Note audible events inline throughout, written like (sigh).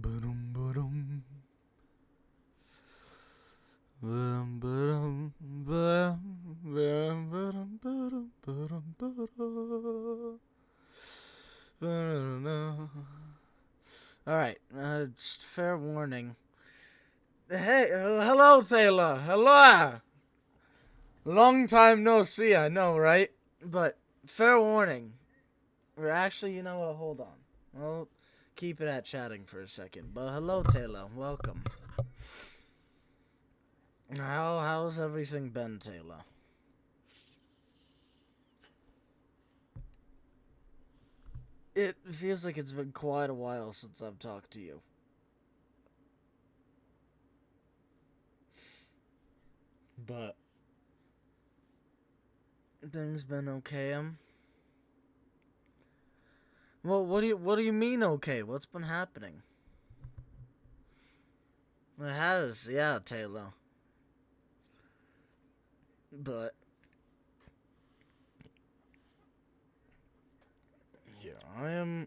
Ba-dum, ba-dum. Ba-dum, ba-dum, ba-dum, ba-dum, ba-dum, ba-dum, ba-dum, ba-dum. Ba-dum. All right, uh, just fair warning. Hey, hello, Taylor. Hello. Long time no see, I know, right? But fair warning. Or actually, you know what? Hold on. I'll keep it at chatting for a second. But hello, Taylor. Welcome. How how's everything been, Taylor? It feels like it's been quite a while since I've talked to you. But things been okay. Um. Well, what do you what do you mean okay? What's been happening? It has, yeah, Taylor. But yeah, I am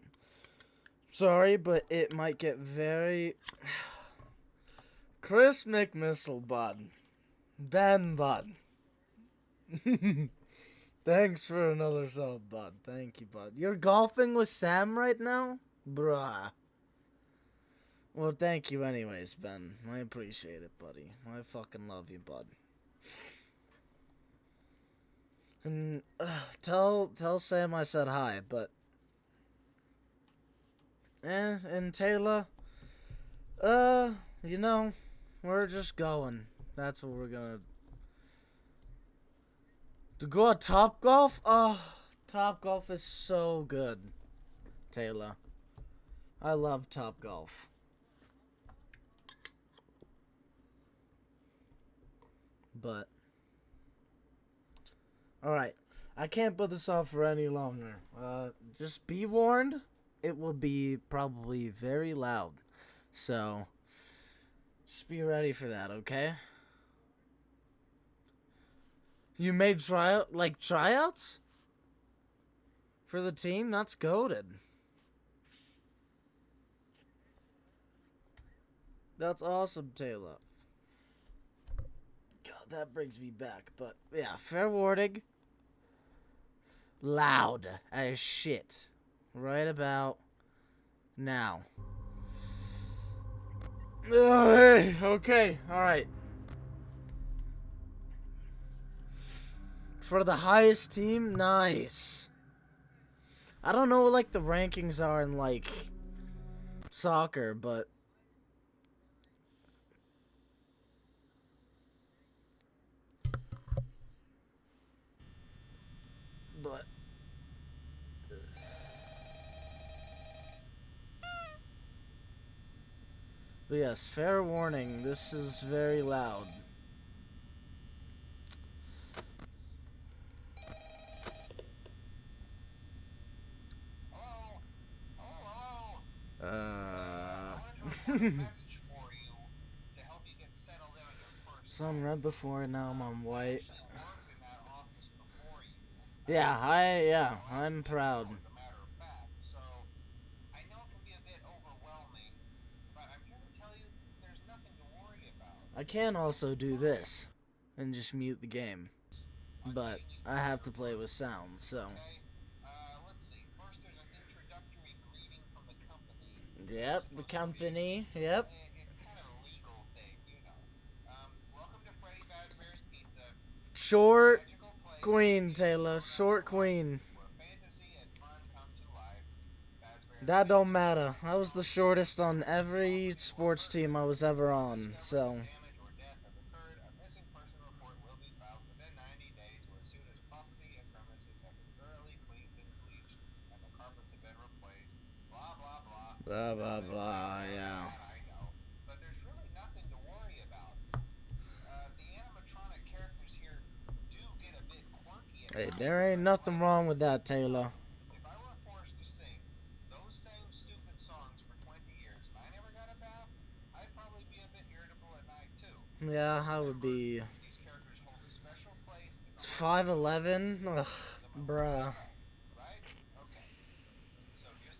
sorry, but it might get very (sighs) Chris McMissile bud. Ben bud. (laughs) Thanks for another sub, bud. Thank you, bud. You're golfing with Sam right now? Bruh. Well, thank you anyways, Ben. I appreciate it, buddy. I fucking love you, bud. And uh, tell tell Sam I said hi, but eh, and Taylor, uh, you know, we're just going. That's what we're gonna to go at Top Golf? Oh, Top Golf is so good, Taylor. I love Top Golf. But, alright. I can't put this off for any longer. Uh, just be warned, it will be probably very loud. So, just be ready for that, okay? You made tryout like tryouts for the team. That's goaded. That's awesome, Taylor. God, that brings me back. But yeah, fair warning. Loud as shit. Right about now. Hey, okay, alright. For the highest team? Nice. I don't know what, like, the rankings are in, like, soccer, but... But... But yes, fair warning, this is very loud. Uh, so I'm red before, and now I'm on white. Yeah, I, yeah, I'm proud. I can also do this and just mute the game, but I have to play with sound, so. Yep, the company. Yep. Short queen, Taylor. Short queen. That don't matter. I was the shortest on every sports team I was ever on, so... Blah, blah, blah, yeah. Hey, there ain't nothing wrong with that, Taylor. Yeah, I would be. It's 5'11? Ugh, bruh.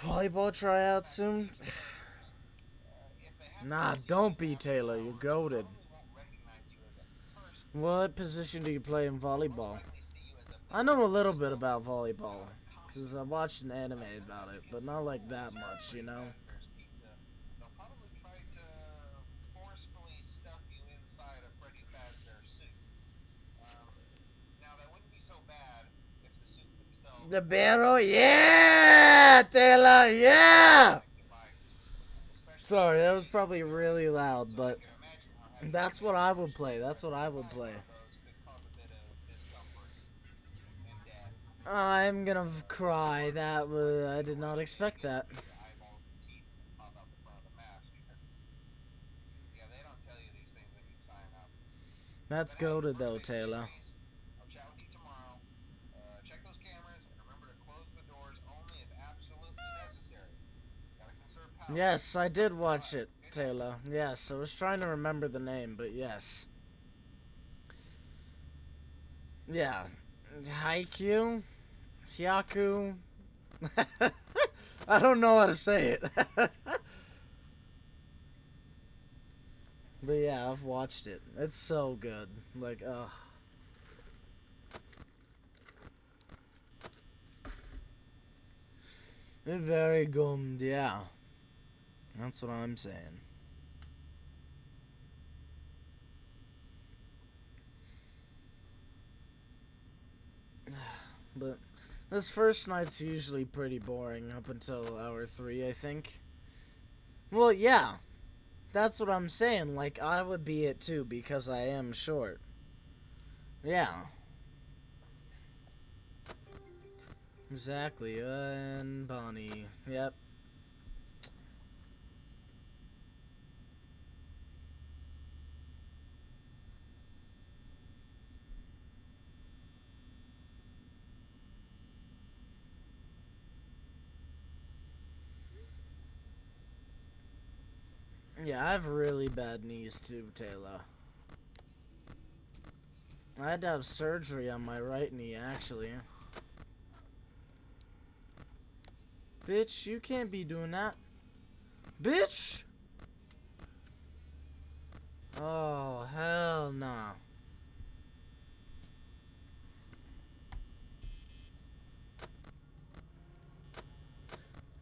Volleyball tryout soon? nah, don't be Taylor. You're goaded. What position do you play in volleyball? I know a little bit about volleyball. Because I watched an anime about it, but not like that much, you know? The barrel, yeah, Taylor, yeah. Sorry, that was probably really loud, but that's what I would play. That's what I would play. I'm gonna cry. That was, I did not expect that. That's goaded though, Taylor. Yes, I did watch it, Taylor. Yes, I was trying to remember the name, but yes. Yeah. Haikyuu? Hyaku? (laughs) I don't know how to say it. (laughs) but yeah, I've watched it. It's so good. Like, ugh. Very good, yeah. That's what I'm saying. (sighs) But this first night's usually pretty boring up until hour three, I think. Well, yeah. That's what I'm saying. Like, I would be it too because I am short. Yeah. Exactly. Uh, and Bonnie. Yep. Yeah, I have really bad knees too, Taylor. I had to have surgery on my right knee, actually. Bitch, you can't be doing that. Bitch! Oh, hell no. Nah.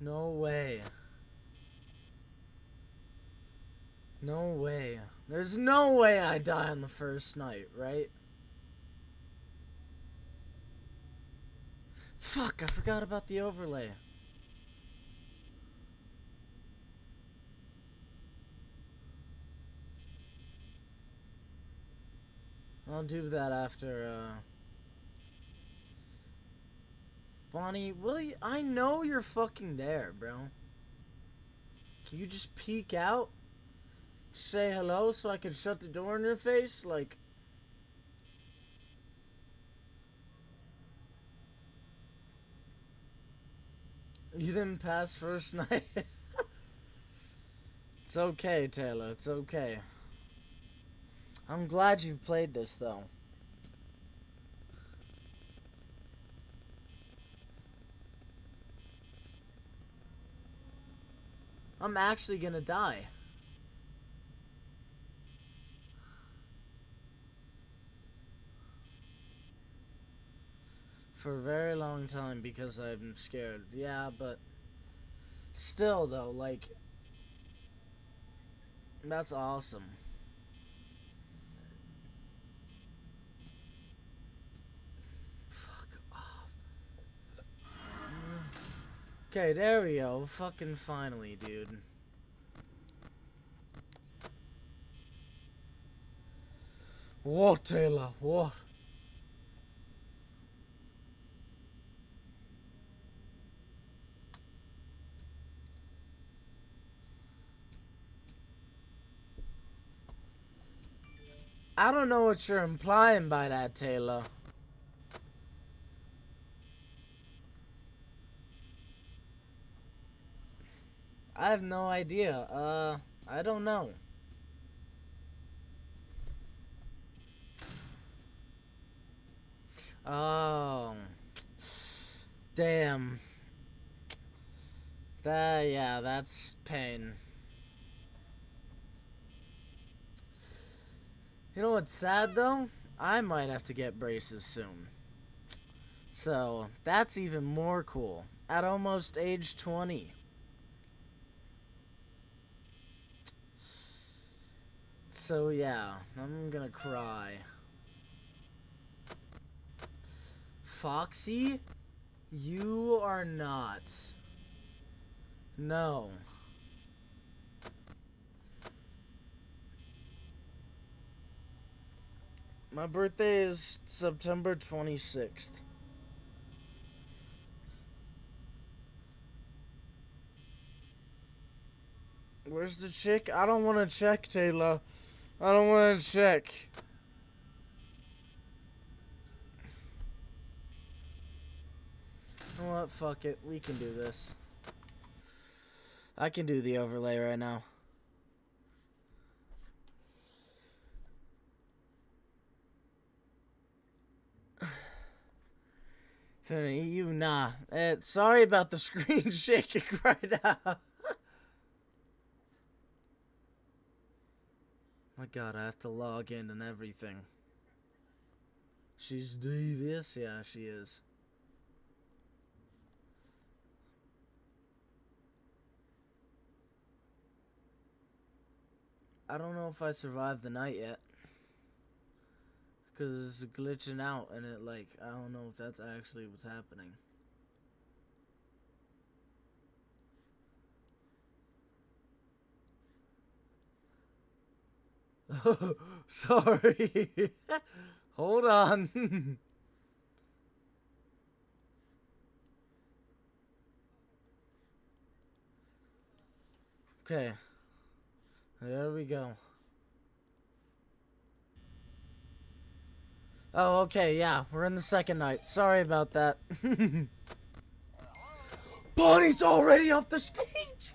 No way. No way. There's no way I die on the first night, right? Fuck, I forgot about the overlay. I'll do that after, uh... Bonnie, will you... I know you're fucking there, bro. Can you just peek out? Say hello so I can shut the door in your face? Like... You didn't pass first (laughs) night? it's okay, Taylor. It's okay. I'm glad you played this, though. I'm actually gonna die. For a very long time because I'm scared. Yeah, but still though, like that's awesome. Fuck off. Okay, there we go. Fucking finally, dude. What, Taylor? What? I don't know what you're implying by that, Taylor. I have no idea. Uh, I don't know. Oh. Damn. That, yeah, that's pain. You know what's sad though? I might have to get braces soon. So, that's even more cool. At almost age 20. So, yeah, I'm gonna cry. Foxy? You are not. No. My birthday is September 26th. Where's the chick? I don't want to check, Taylor. I don't want to check. What? Fuck it. We can do this. I can do the overlay right now. You nah. Uh, sorry about the (laughs) screen shaking right now. My god, I have to log in and everything. She's devious? Yeah, she is. I don't know if I survived the night yet. Because it's glitching out and it, like, I don't know if that's actually what's happening. (laughs) Sorry. (laughs) Hold on. (laughs) okay. There we go. Oh, okay, yeah. We're in the second night. Sorry about that. (laughs) Bonnie's already off the stage! (laughs)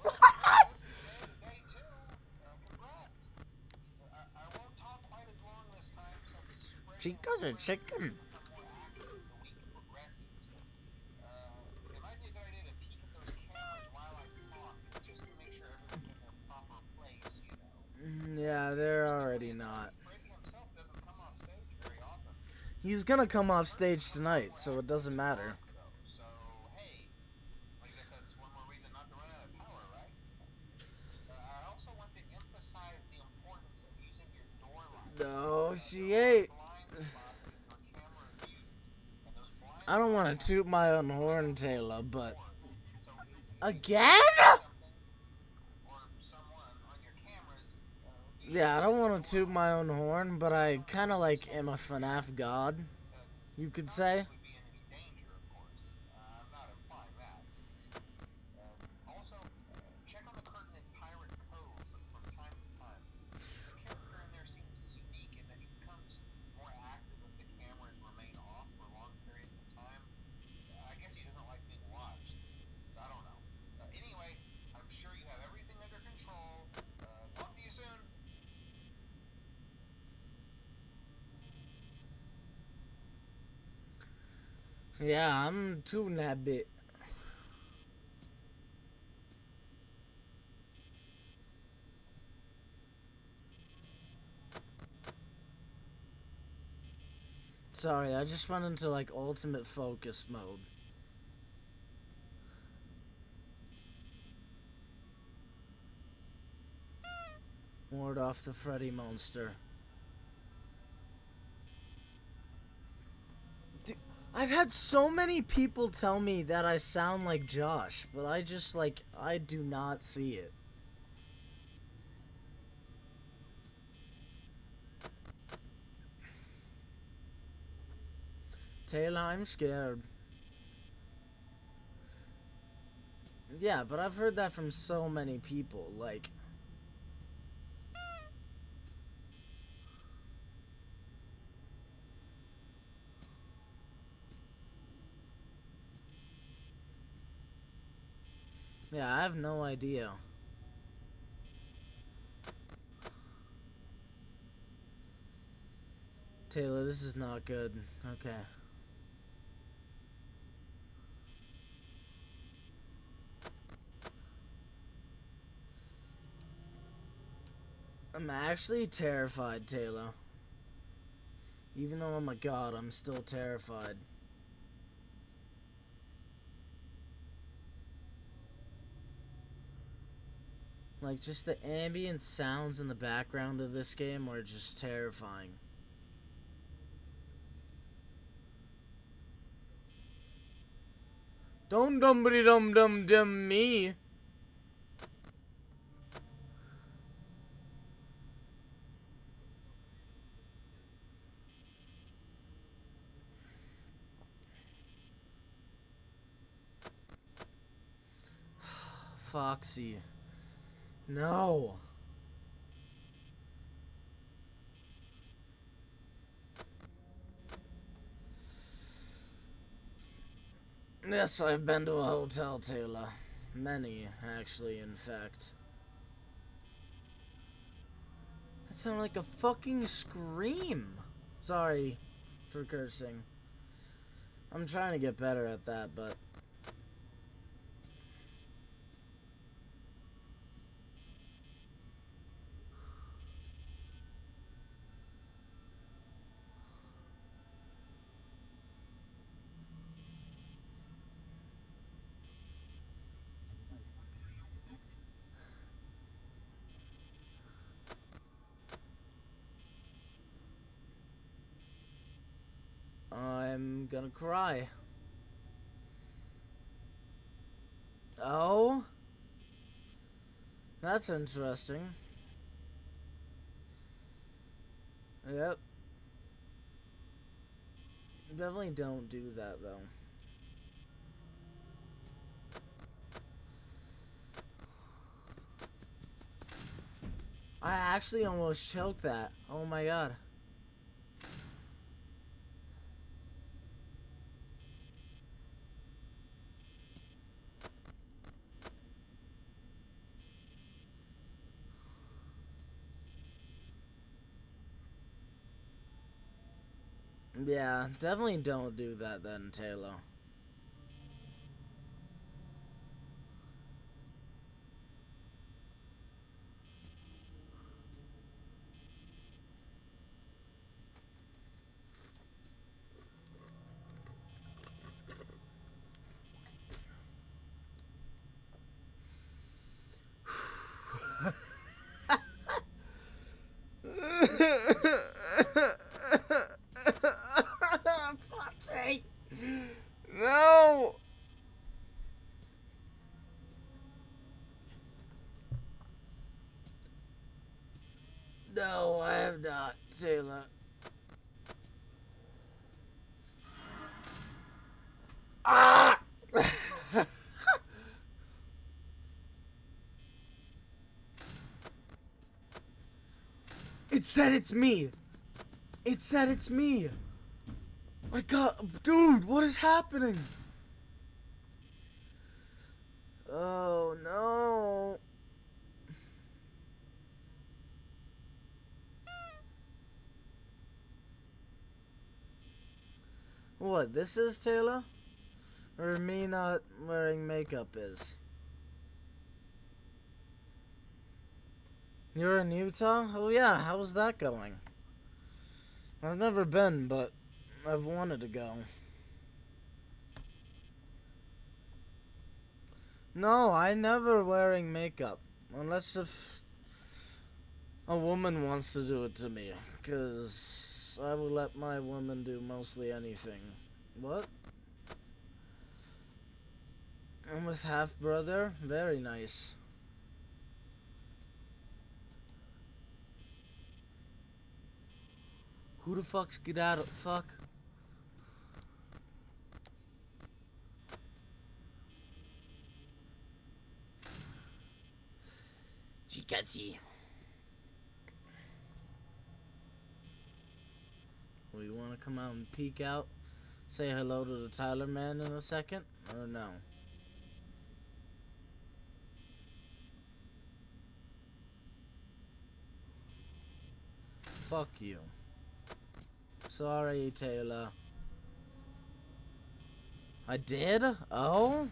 she got a chicken. Mm, yeah, they're already not. He's gonna come off stage tonight, so it doesn't matter. No, she ain't. I don't want to toot my own horn, Taylor, but... Again? Yeah, I don't want to toot my own horn, but I kind of like am a FNAF god, you could say. Yeah, I'm tooting that bit. Sorry, I just went into like ultimate focus mode. Ward off the Freddy monster. I've had so many people tell me that I sound like Josh, but I just, like, I do not see it. Taylor, I'm scared. Yeah, but I've heard that from so many people, like... Yeah, I have no idea. Taylor, this is not good. Okay. I'm actually terrified, Taylor. Even though I'm a god, I'm still terrified. Like, just the ambient sounds in the background of this game are just terrifying. Don't dumbity dum dum dum me. (sighs) Foxy. No. Yes, I've been to a hotel, Taylor. Many, actually, in fact. That sounded like a fucking scream. Sorry for cursing. I'm trying to get better at that, but I'm gonna cry. Oh? That's interesting. Yep. Definitely don't do that, though. I actually almost choked that. Oh my god. Yeah, definitely don't do that then, Taylor. No! No, I have not, Taylor. Ah! it said it's me. It said it's me. I got, dude, what is happening? Oh no. What, this is Taylor? Or me not wearing makeup is? You're in Utah? Oh yeah, how's that going? I've never been, but I've wanted to go. No, I never wearing makeup. Unless if a woman wants to do it to me. Because I will let my woman do mostly anything. What? I'm with half-brother? Very nice. Who the fuck's get out of fuck? Chikachi. We want to come out and peek out? Say hello to the Tyler man in a second? Or no? Fuck you. Sorry, Taylor. I did? Oh?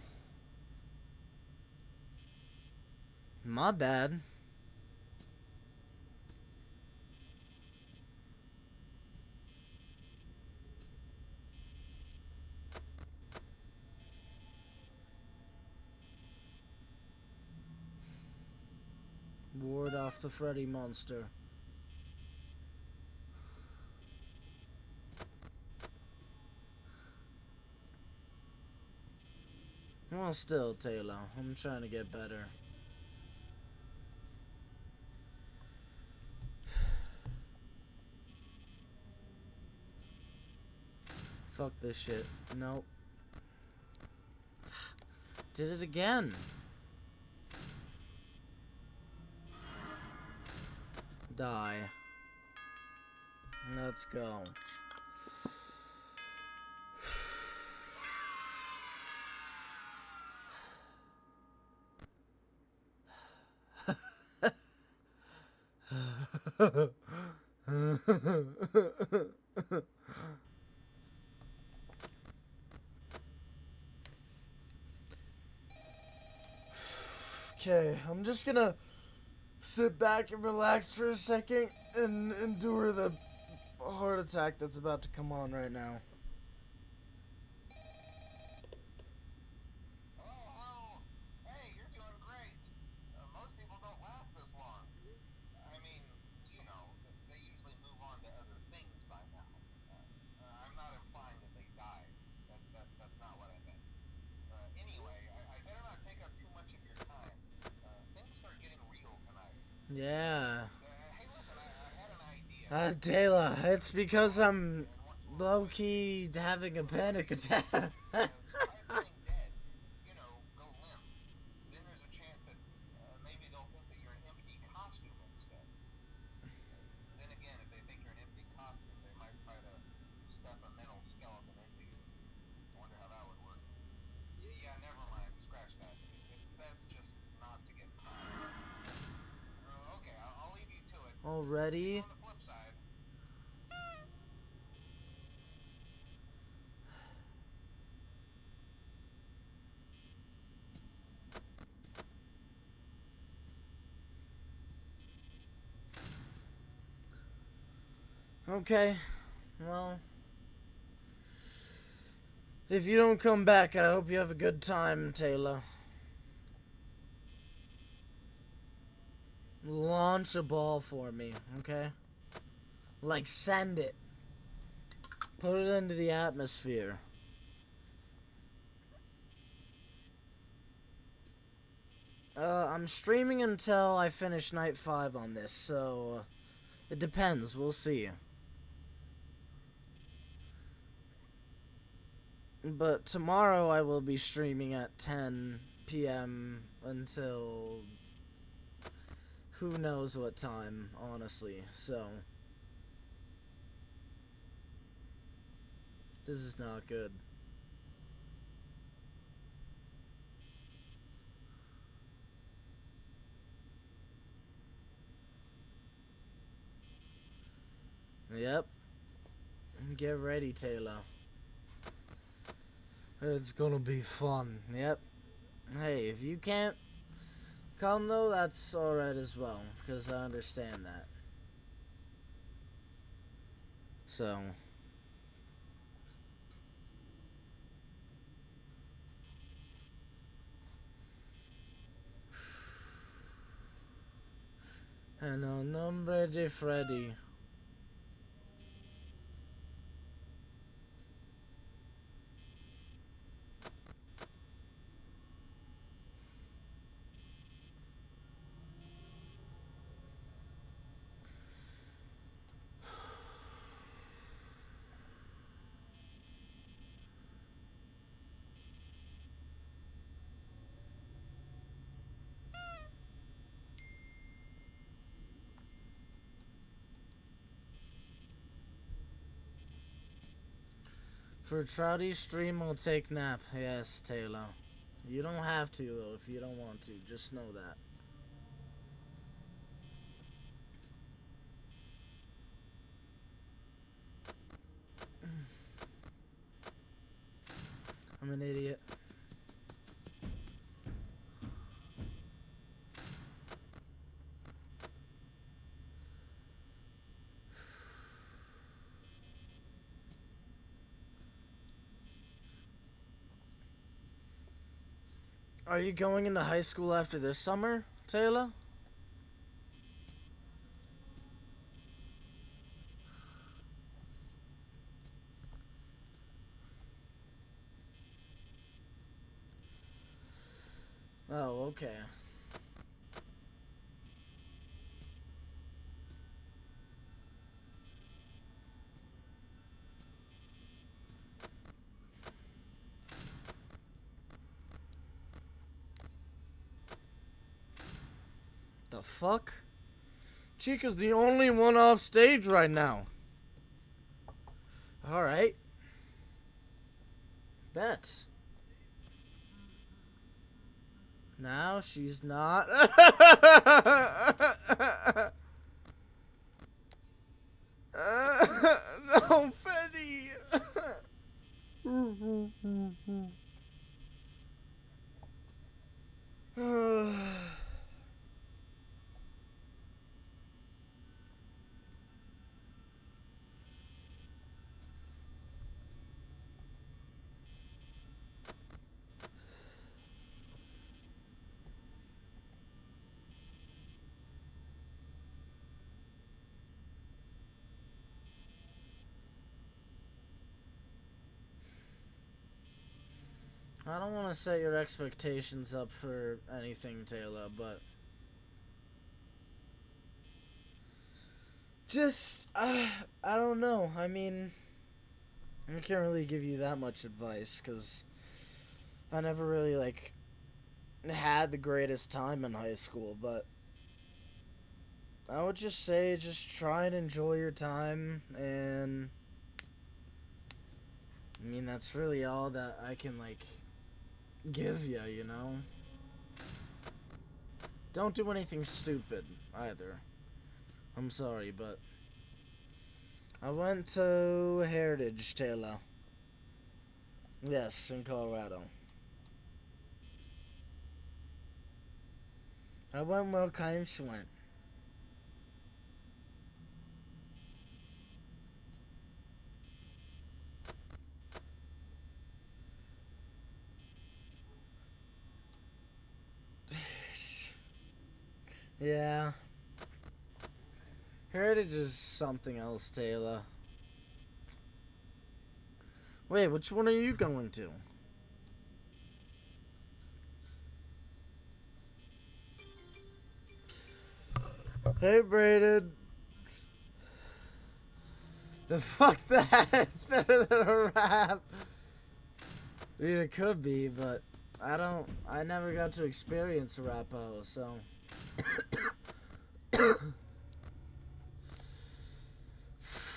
My bad. Ward off the Freddy monster. Still, Taylor, I'm trying to get better. (sighs) Fuck this shit. Nope. (sighs) Did it again. Die. Let's go. (laughs) okay, I'm just gonna sit back and relax for a second and endure the heart attack that's about to come on right now. Yeah. Uh, Taylor, it's because I'm low-key having a panic attack. (laughs) Already? Okay, well, if you don't come back, I hope you have a good time, Taylor. Launch a ball for me, okay? Like, send it. Put it into the atmosphere. Uh, I'm streaming until I finish night 5 on this, so... Uh, it depends, we'll see. But tomorrow I will be streaming at 10 p.m. until who knows what time, honestly. So, this is not good. Yep. Get ready, Taylor. It's gonna be fun. Yep. Hey, if you can't Come though, that's alright as well, because I understand that. So. (sighs) And a nombre de Freddy. For Trouty, stream will take nap. Yes, Taylor. You don't have to, though, if you don't want to. Just know that. (sighs) I'm an idiot. Are you going into high school after this summer, Taylor? Oh, okay. Fuck? Chica's the only one off stage right now. Alright. Bet. Now she's not. (laughs) no, Fetty. (sighs) (sighs) I don't want to set your expectations up for anything, Taylor, but just uh, I don't know. I mean, I can't really give you that much advice because I never really like had the greatest time in high school, but I would just say just try and enjoy your time and I mean that's really all that I can like give you, you know? Don't do anything stupid, either. I'm sorry, but... I went to Heritage, Taylor. Yes, in Colorado. I went where Kimes went. Yeah. Heritage is something else, Taylor. Wait, which one are you going to? Hey, Braden. The fuck (laughs) that? It's better than a rap. I mean, it could be, but I don't. I never got to experience a rapo, so.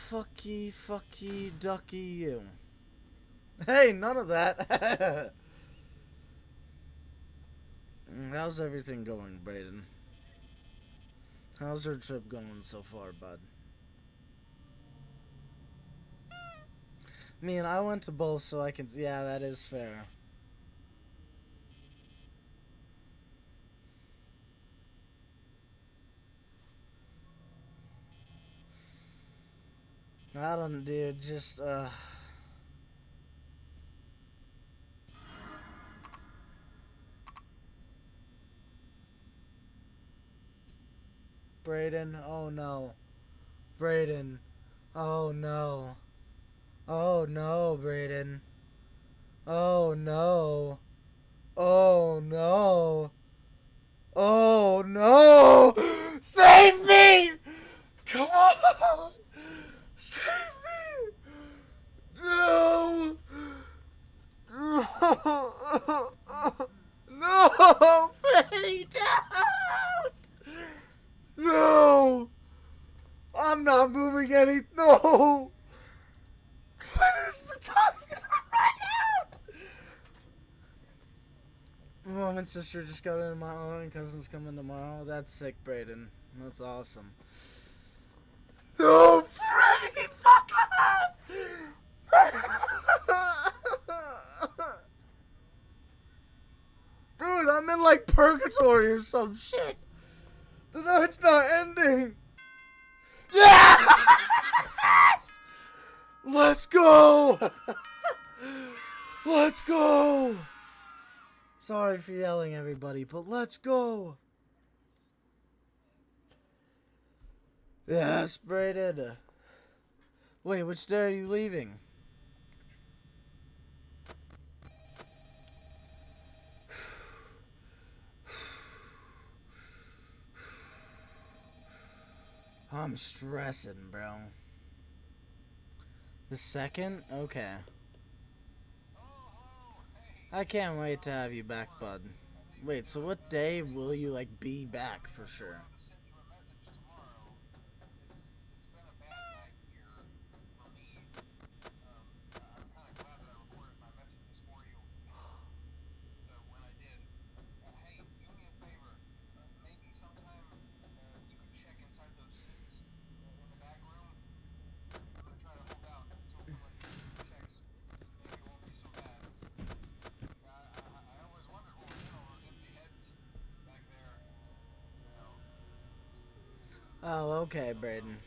Fucky, fucky, ducky you. Hey, none of that. (laughs) How's everything going, Braden? How's your trip going so far, bud? I mean, I went to both, so I can... Yeah, that is fair. I don't, dude. Just, uh... Braden, oh no. Braden, oh no. Oh no, Braden. Oh no. Oh no. Oh no! (laughs) Save me! Come on! Save me! No! No! No! Fade out! No! I'm not moving any. No! When is the time gonna run out? Mom and sister just got in my own cousin's coming tomorrow. That's sick, Braden. That's awesome fuck! (laughs) Dude, I'm in like purgatory or some shit. The night's not ending. Yeah! (laughs) Let's go! (laughs) Let's go! Sorry for yelling, everybody, but let's go! Yes, sprayed. Wait, which day are you leaving? I'm stressing, bro. The second? Okay. I can't wait to have you back, bud. Wait, so what day will you, like, be back for sure? Okay, Braden.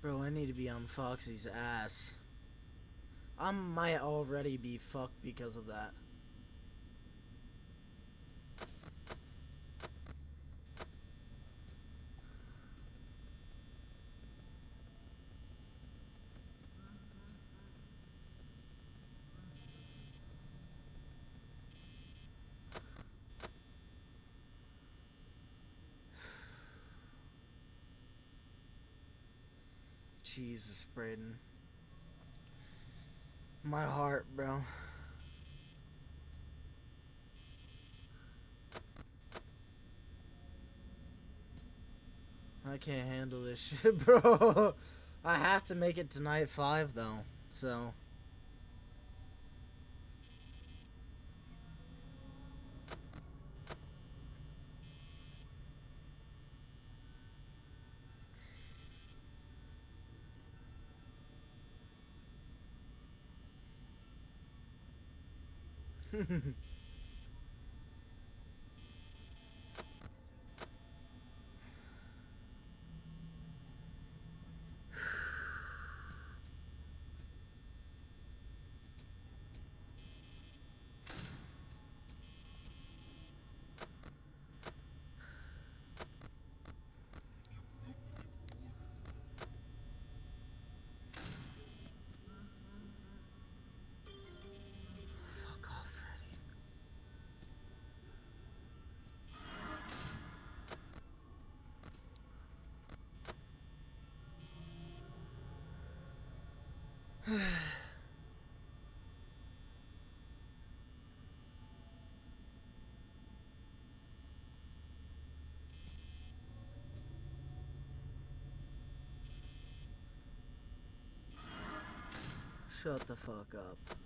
Bro, I need to be on Foxy's ass. I might already be fucked because of that. (sighs) Jesus, Braden. My heart, bro. I can't handle this (laughs) shit, bro. I have to make it to night five, though. So. Freddy. (laughs) (sighs) Shut the fuck up.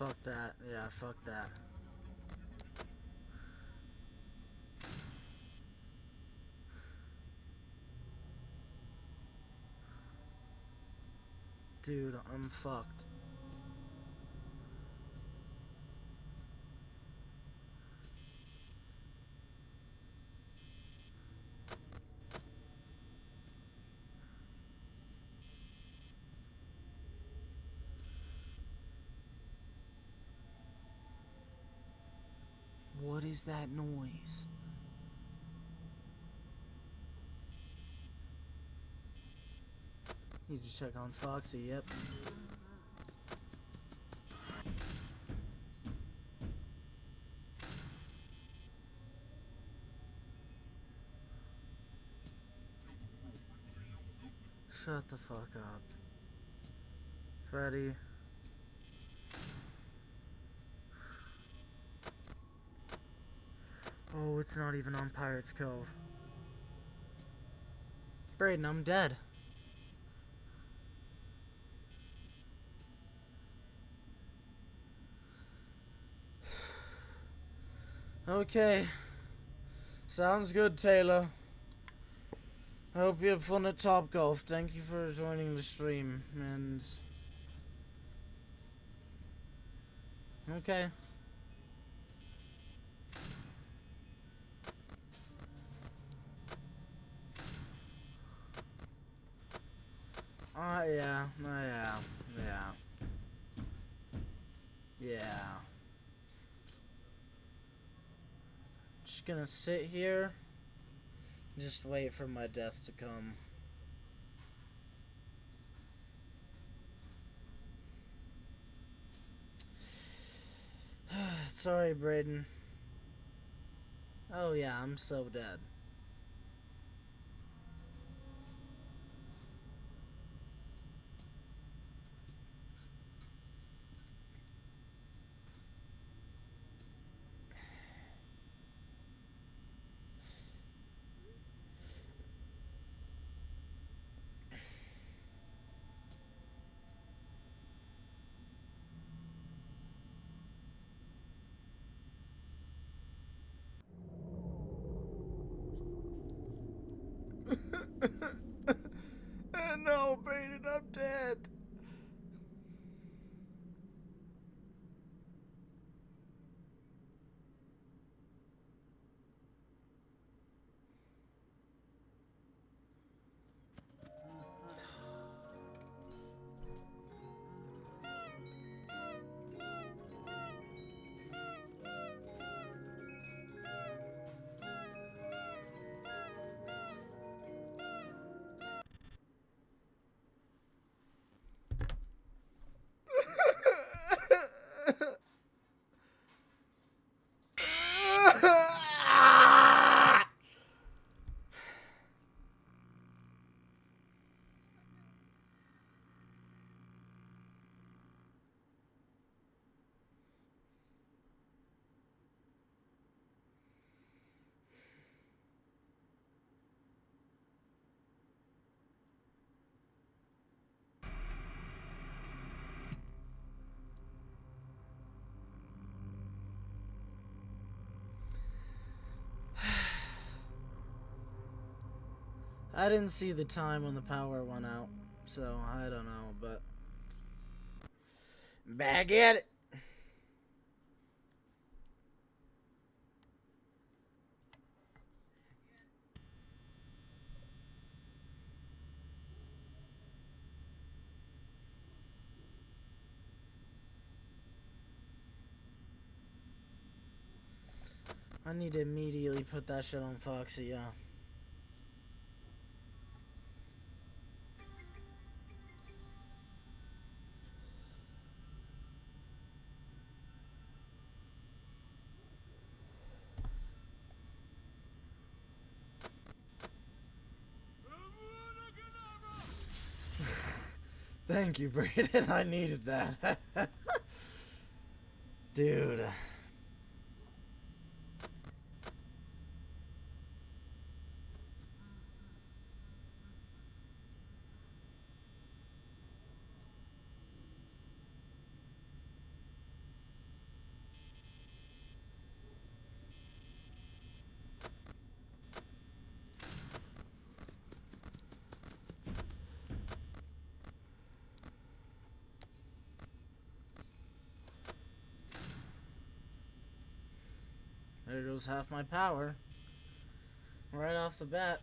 Fuck that. Yeah, fuck that. Dude, I'm fucked. What is that noise? Need to check on Foxy, yep. Shut the fuck up. Freddy. Oh, it's not even on Pirate's Cove. Braden, I'm dead. Okay. Sounds good, Taylor. I hope you have fun at Top Golf. Thank you for joining the stream. And. Okay. Uh, yeah, uh, yeah, yeah. Yeah. Just gonna sit here. Just wait for my death to come. (sighs) Sorry, Braden. Oh yeah, I'm so dead. No, Braden, I'm dead. I didn't see the time when the power went out, so I don't know, but back at it. I need to immediately put that shit on Foxy, yeah. Thank you, Braden. (laughs) I needed that. (laughs) Dude. There goes half my power. Right off the bat.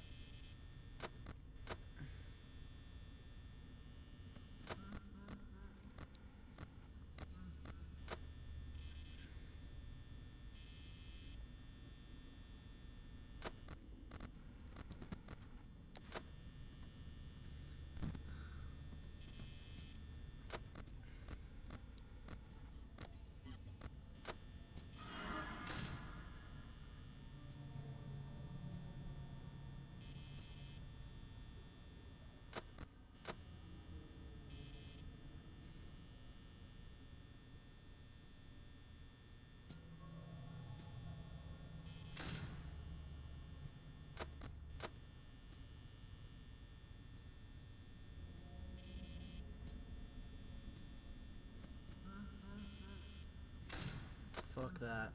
Fuck that.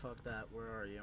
Fuck that. Where are you?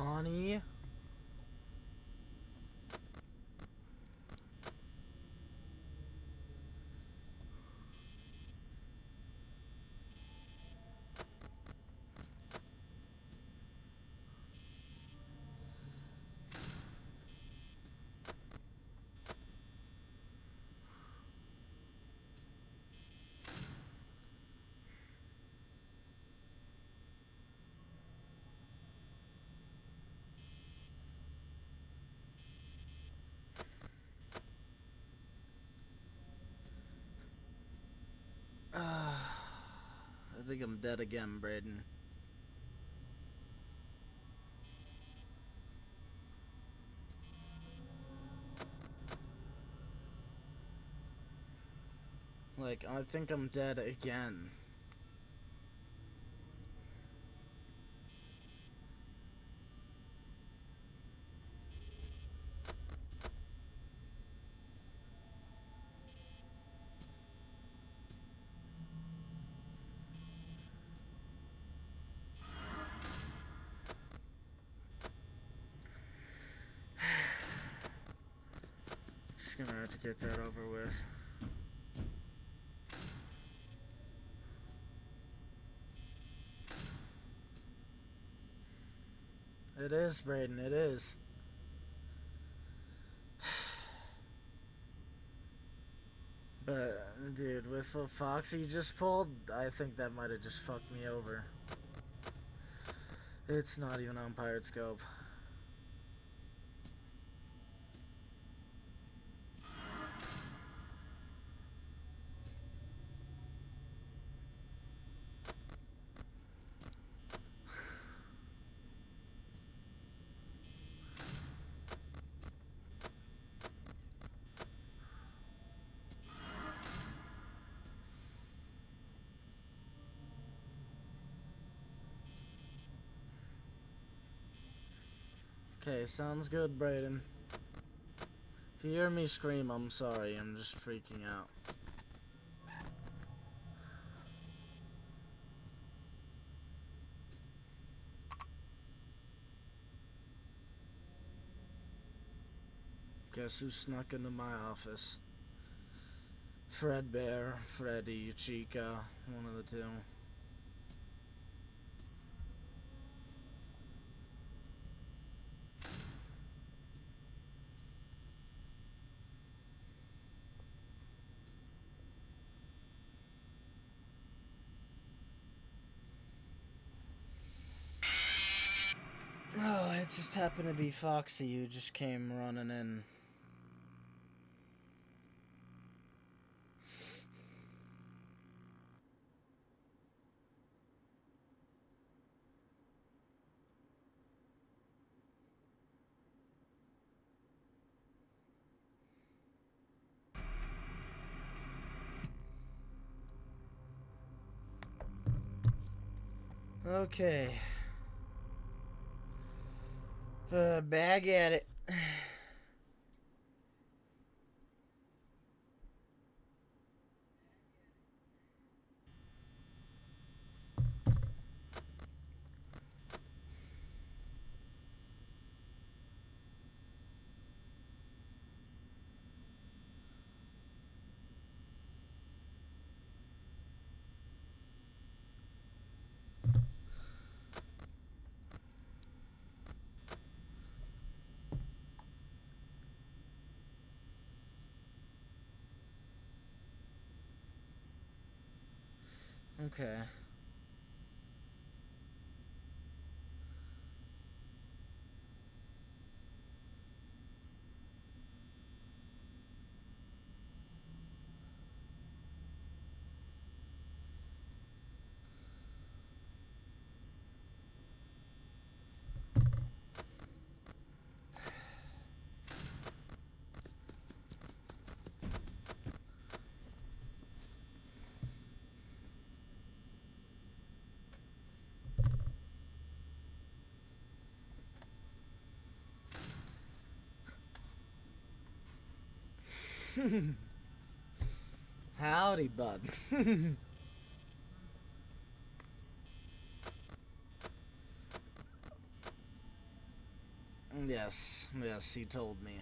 Bonnie? I think I'm dead again, Braden. Like, I think I'm dead again. Just gonna have to get that over with. It is, Braden, it is. (sighs) But, dude, with what Foxy just pulled, I think that might have just fucked me over. It's not even on Pirate's Cove. Okay, sounds good, Braden. If you hear me scream, I'm sorry. I'm just freaking out. Guess who snuck into my office? Fredbear, Freddy, Chica, one of the two. Oh, it just happened to be Foxy who just came running in. Okay. Uh, bag at it. (sighs) (sighs) Okay. (laughs) Howdy, bud. (laughs) yes, yes, he told me.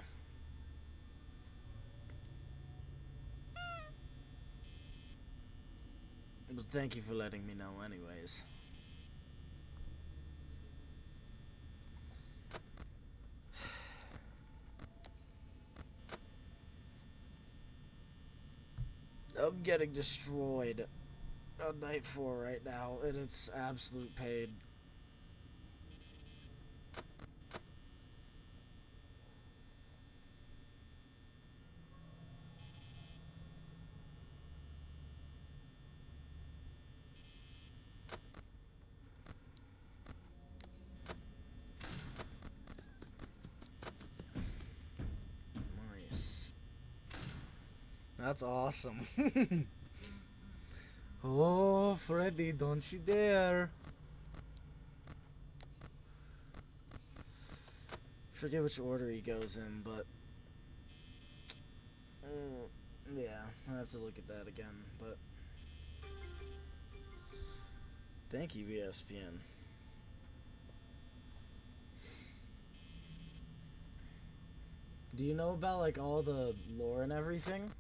But thank you for letting me know anyways. I'm getting destroyed on night four right now, and it's absolute pain. Nice. That's awesome. (laughs) oh, Freddy, don't you dare. Forget which order he goes in, but... Mm, yeah, I have to look at that again, but... Thank you, ESPN. Do you know about, like, all the lore and everything?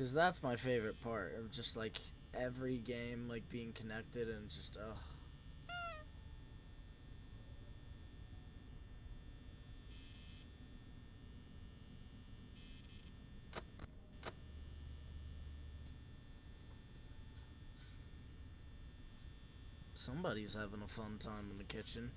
Because that's my favorite part of just, like, every game, like, being connected and just, ugh. Somebody's having a fun time in the kitchen.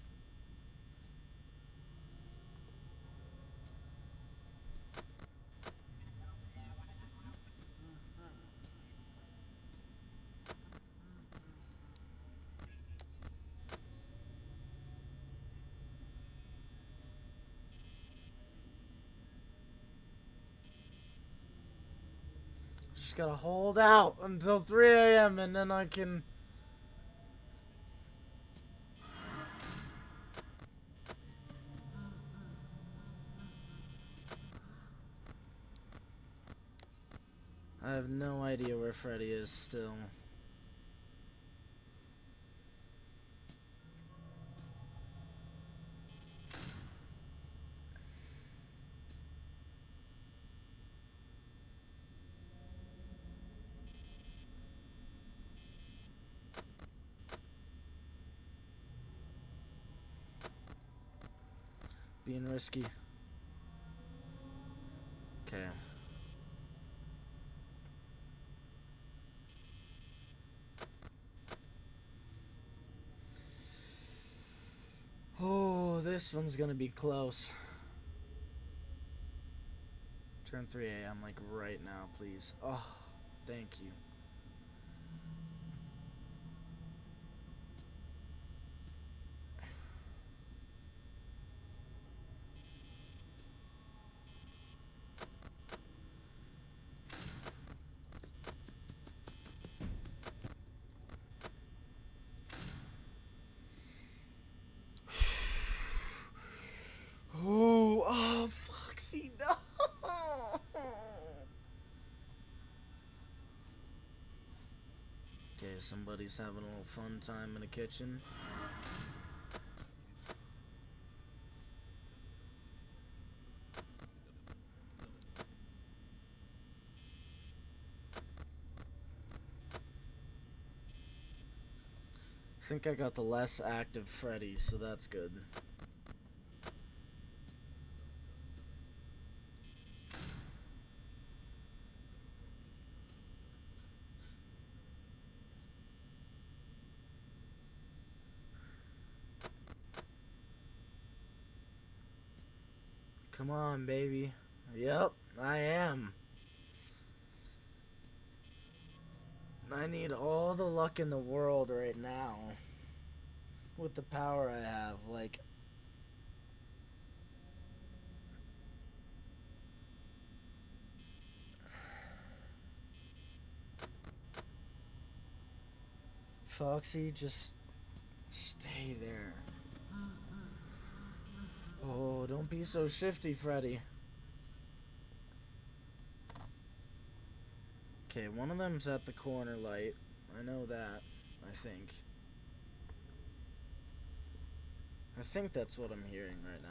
Just gotta hold out until 3 a.m. and then I can. I have no idea where Freddy is still. Being risky. Okay. Oh, this one's gonna be close. Turn 3 a.m. like right now, please. Oh, thank you. Oh, oh, Foxy, no. Okay, somebody's having a little fun time in the kitchen. I think I got the less active Freddy, so that's good. On, baby. Yep, I am. I need all the luck in the world right now. With the power I have. Like, (sighs) Foxy, just stay there. Oh, don't be so shifty, Freddy. Okay, one of them's at the corner light. I know that, I think. I think that's what I'm hearing right now.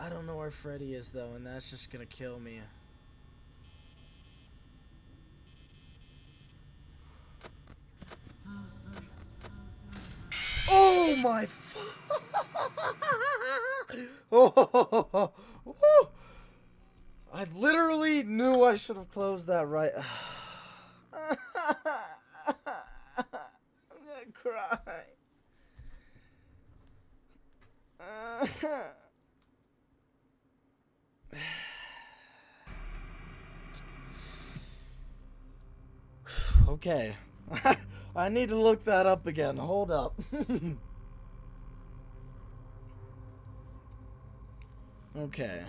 I don't know where Freddy is though, and that's just gonna kill me. Oh my! oh, (laughs) I literally knew I should have closed that right. (sighs) I'm gonna cry. (sighs) okay. (laughs) I need to look that up again. Hold up. (laughs) okay.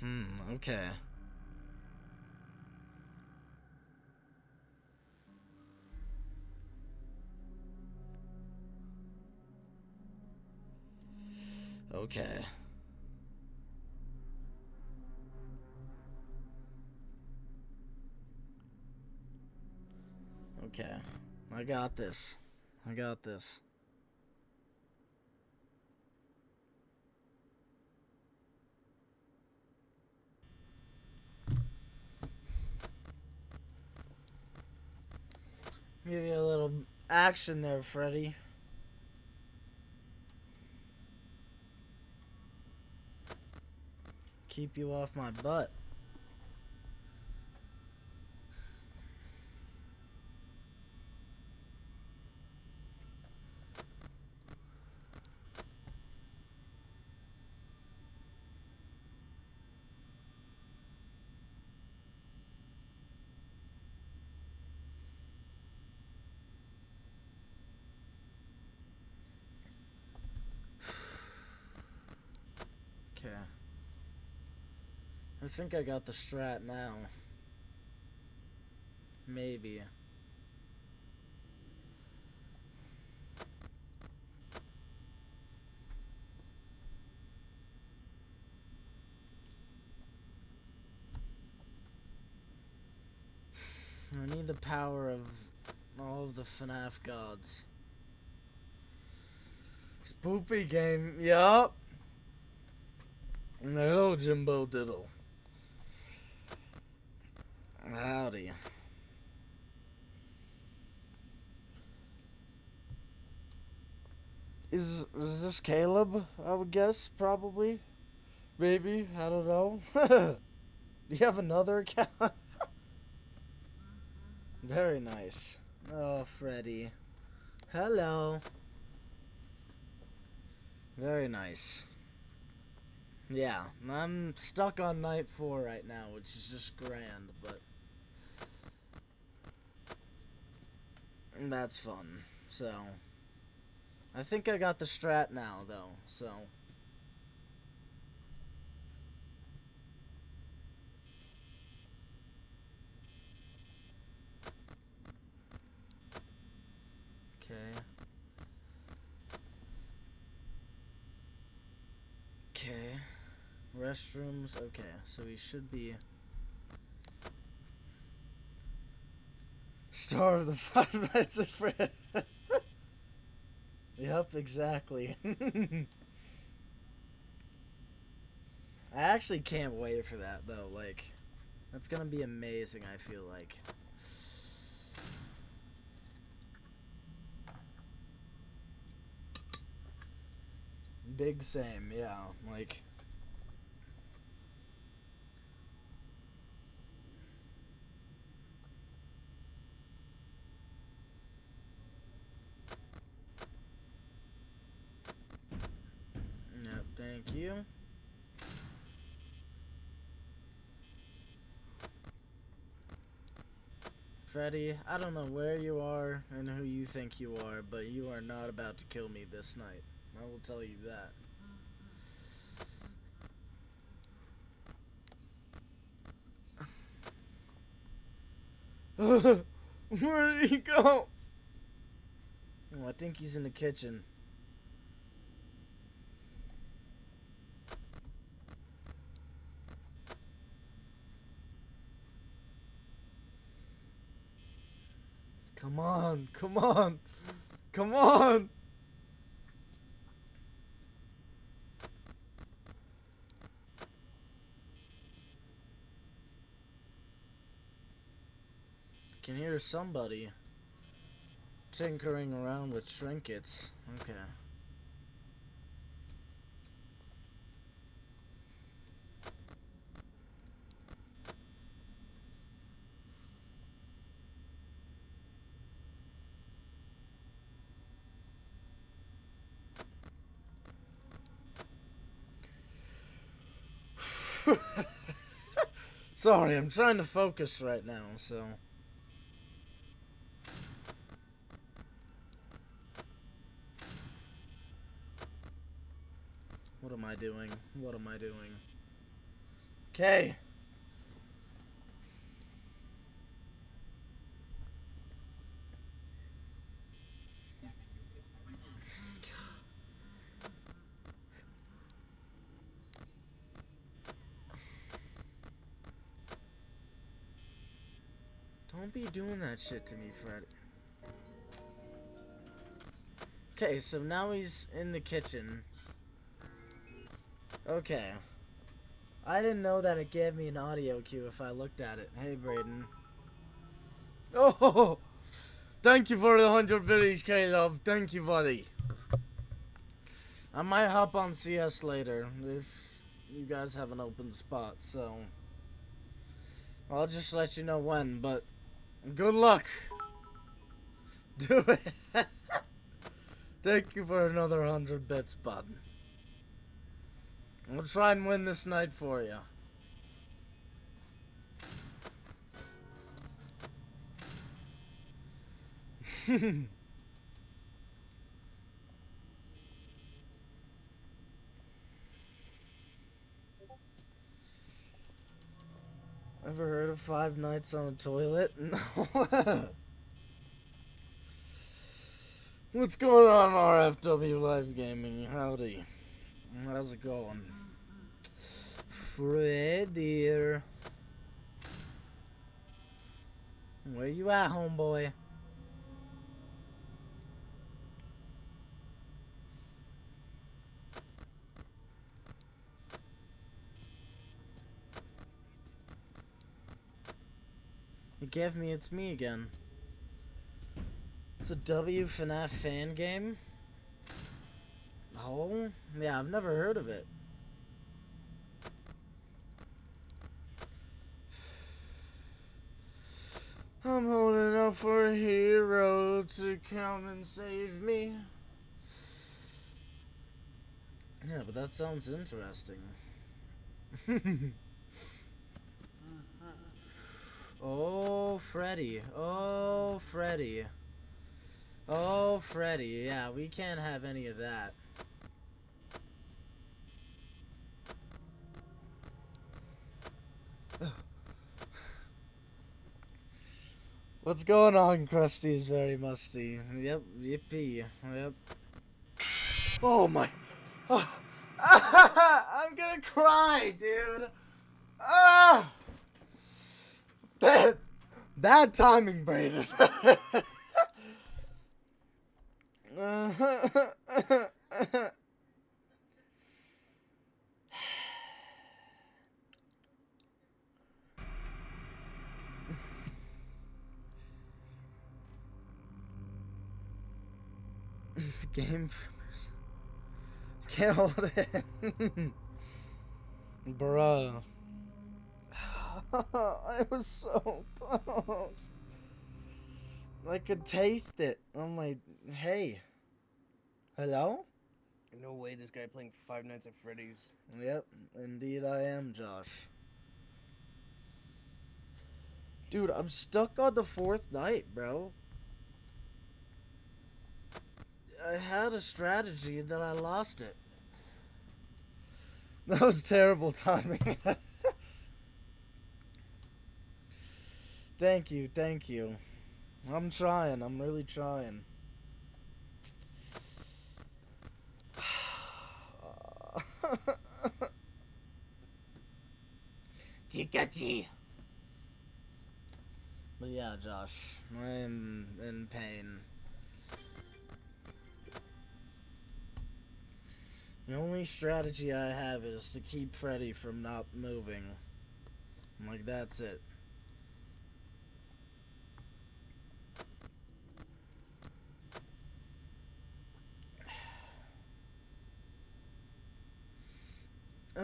Hmm, okay. Okay. Okay. I got this. I got this. Give you a little action there, Freddy. Keep you off my butt. Okay. I think I got the strat now. Maybe. I need the power of all of the FNAF gods. Spoopy game, yup. Hello, Jimbo Diddle. Howdy. Is is this Caleb? I would guess probably. Maybe I don't know. Do (laughs) you have another account? (laughs) Very nice. Oh, Freddy. Hello. Very nice. Yeah, I'm stuck on night four right now, which is just grand, but that's fun. So, I think I got the strat now, though, so. Okay. Okay. Restrooms. Okay, so we should be. star of the (laughs) Five Nights at Freddy's. (laughs) yep, exactly. (laughs) I actually can't wait for that though. Like, that's gonna be amazing. I feel like. Big same, yeah. Like. Freddy, I don't know where you are and who you think you are, but you are not about to kill me this night. I will tell you that. (laughs) Where did he go? Oh, I think he's in the kitchen. Come on, come on, come on. can hear somebody tinkering around with trinkets. Okay. Sorry, I'm trying to focus right now, so... What am I doing? What am I doing? Okay. Don't be doing that shit to me, Freddy. Okay, so now he's in the kitchen. Okay. I didn't know that it gave me an audio cue if I looked at it. Hey, Braden. Oh! (laughs) Thank you for the 100 biddies, Caleb. Thank you, buddy. I might hop on CS later if you guys have an open spot, so... I'll just let you know when, but good luck. (laughs) Do it. Thank you for another 100 bits, bud. We'll try and win this night for you. (laughs) Ever heard of Five Nights on the Toilet? (laughs) No. What's going on, RFW Live Gaming? Howdy. How's it going? Fred dear. Where you at, homeboy? It gave me it's me again. It's a W FNAF fan game? Oh? Yeah, I've never heard of it. I'm holding out for a hero to come and save me. Yeah, but that sounds interesting. (laughs) oh, Freddy. Oh, Freddy. Oh, Freddy. Yeah, we can't have any of that. (sighs) What's going on, Krusty is very musty. Yep, yippee. Yep. Oh my. Oh. (sighs) (laughs) I'm gonna cry, dude. Ah! Bad, bad timing, Braden. (laughs) the game Can't hold it. (laughs) Bruh. (laughs) I was so close. I could taste it on my. Hey. Hello? No way this guy playing Five Nights at Freddy's. Yep, indeed I am, Josh. Dude, I'm stuck on the fourth night, bro. I had a strategy and then I lost it. (laughs) That was terrible timing. (laughs) thank you, thank you. I'm trying, I'm really trying. (sighs) Tikachi. But yeah, Josh, I'm in pain. The only strategy I have is to keep Freddy from not moving. I'm like, that's it.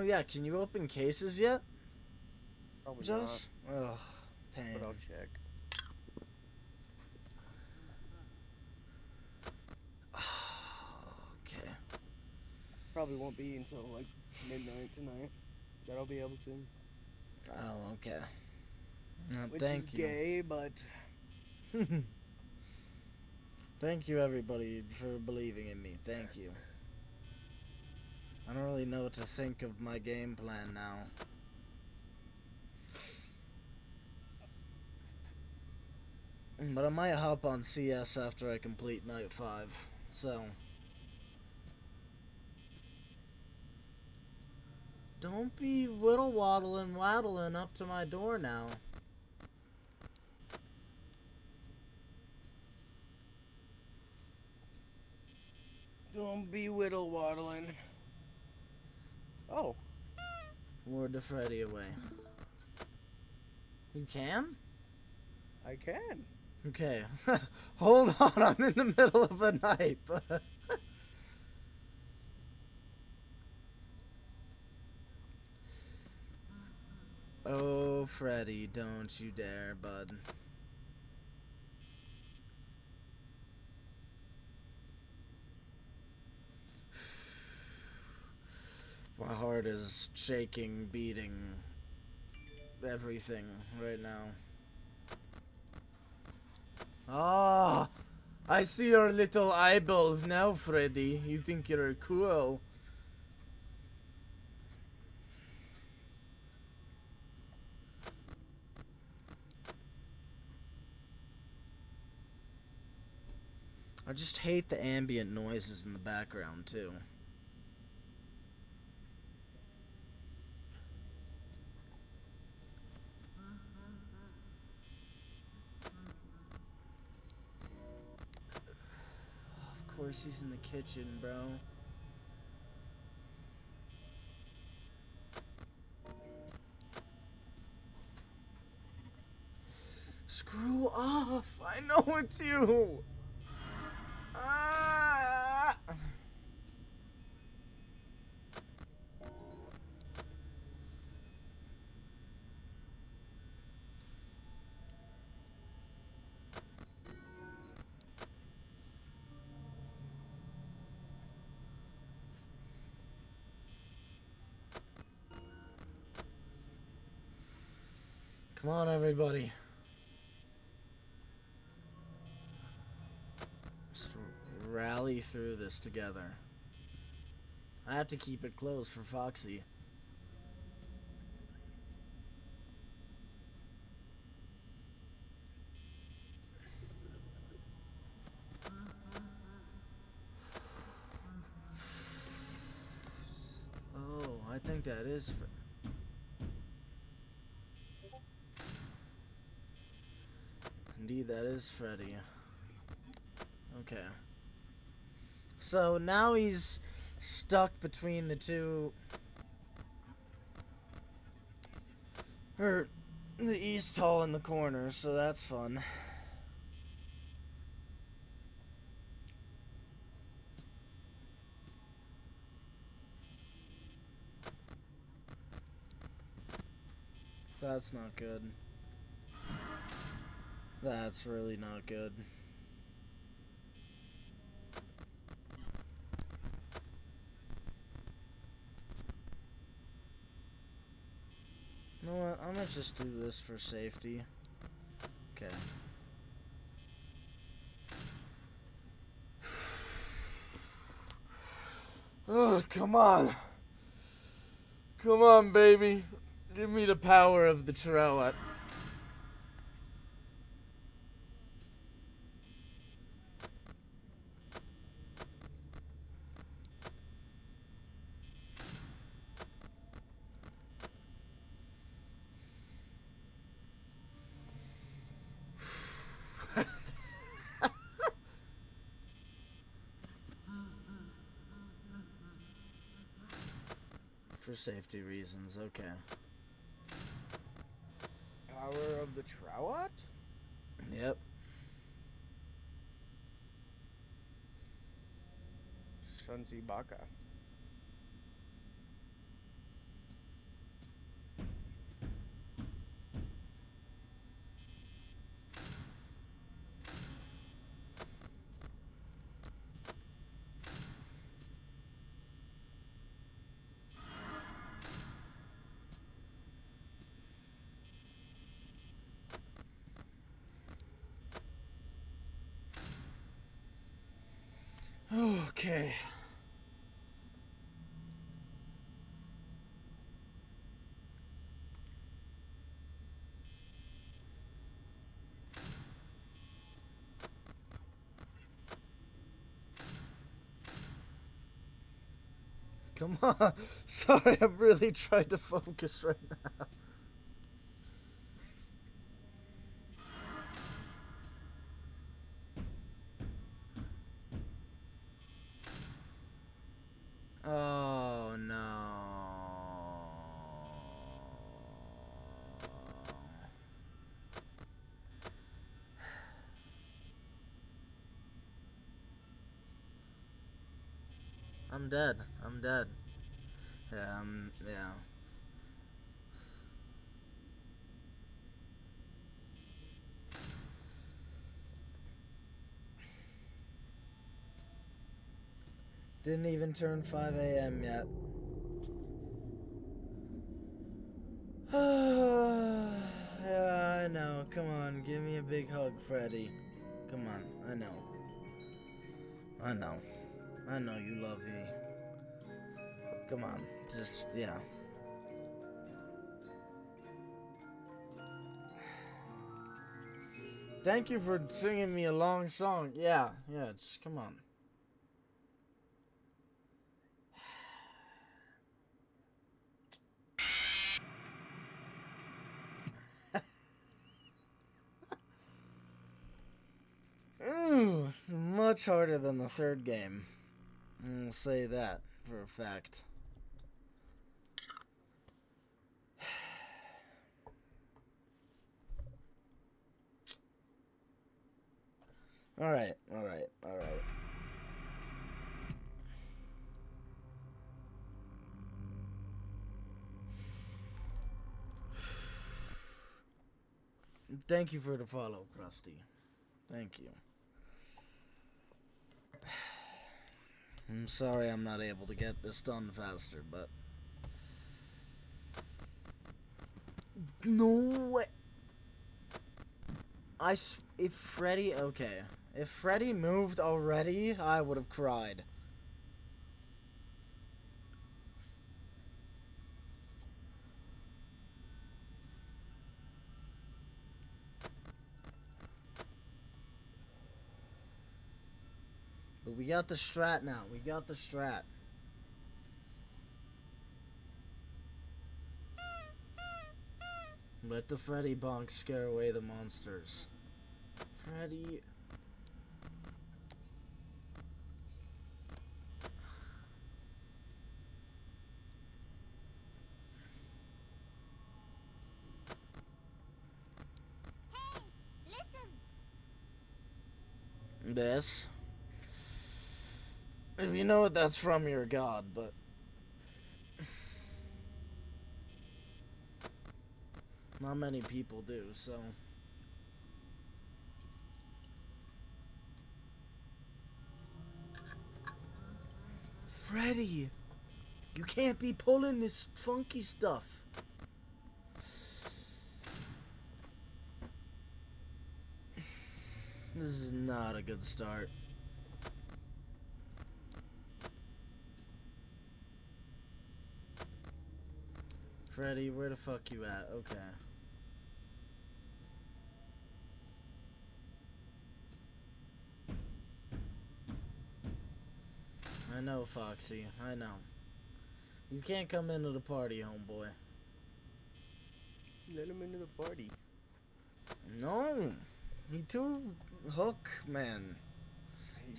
Oh yeah, can you open cases yet, Probably Josh? Ugh, pain. but I'll check. (sighs) okay. Probably won't be until like midnight tonight. That I'll be able to. Oh, okay. Uh, Which thank is you. gay, but (laughs) Thank you, everybody, for believing in me. Thank you. I don't really know what to think of my game plan now. But I might hop on CS after I complete night 5. So. Don't be whittle waddling waddling up to my door now. don't be whittle waddling. Oh, Ward the Freddy away. You can? I can. Okay. (laughs) Hold on, I'm in the middle of a night. (laughs) oh, Freddy, don't you dare, bud. My heart is shaking, beating, everything right now. Ah, I see your little eyeball now, Freddy. You think you're cool. I just hate the ambient noises in the background, too. He's in the kitchen, bro. Screw off! I know it's you! Ah! Come on, everybody. Just rally through this together. I have to keep it closed for Foxy. (sighs) Oh, I think that is. Fr- is Freddy. Okay. So now he's stuck between the two... Or the East Hall in the corner, so that's fun. That's not good. That's really not good. You know what? I'm gonna just do this for safety. Okay. (sighs) Oh, come on. Come on, baby. Give me the power of the Trowat. Safety reasons, okay. Power of the Trowat? Yep. Shansi Baka. Okay. Come on. (laughs) Sorry, I'm really trying to focus right now. Oh no. I'm dead. I'm dead. Yeah, I'm yeah. Didn't even turn 5 a.m. yet. (sighs) yeah, I know. Come on, give me a big hug, Freddy. Come on, I know. I know. I know you love me. Come on, just, yeah. Thank you for singing me a long song. Yeah, yeah, just come on. (sighs) Ooh, much harder than the third game. I'll say that for a fact. (sighs) Alright, alright, alright. (sighs) Thank you for the follow, Krusty. Thank you. (sighs) I'm sorry I'm not able to get this done faster, but. No way. I. If Freddy. Okay. If Freddy moved already, I would have cried. But we got the strat now. We got the strat. Let the Freddy bonk scare away the monsters. Freddy. Hey, Listen. This. If you know what that's from, you're god, but. Not many people do, so. Freddy! You can't be pulling this funky stuff. This is not a good start. Freddy, where the fuck you at? Okay. I know, Foxy. I know. You can't come into the party, homeboy. Let him into the party. No. He too hook, man.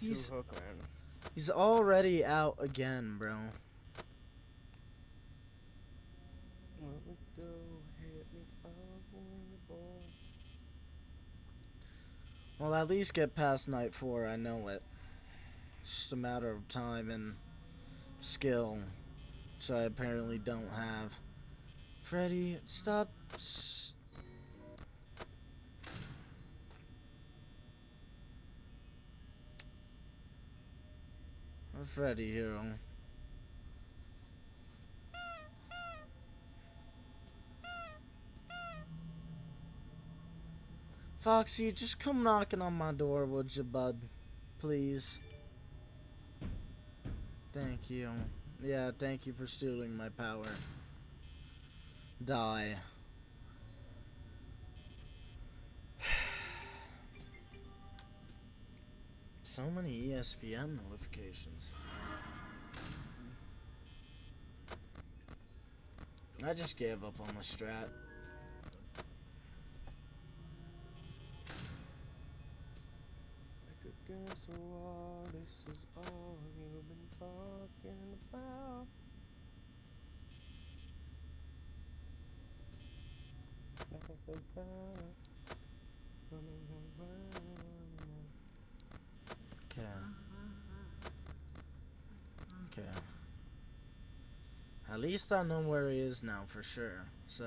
He's, He's- too hook, man. He's already out again, bro. What we do, hit me up when you're born. Well, at least get past night four. I know it. It's just a matter of time and skill, which I apparently don't have. Freddy, stop. Freddy, hero. Foxy, just come knocking on my door, would you, bud? Please. Thank you. Yeah, thank you for stealing my power. Die. (sighs) so many ESPN notifications. I just gave up on the strat. Could guess what this is all you've been talking about. Nothing about. Okay. Okay. At least I know where he is now for sure. So.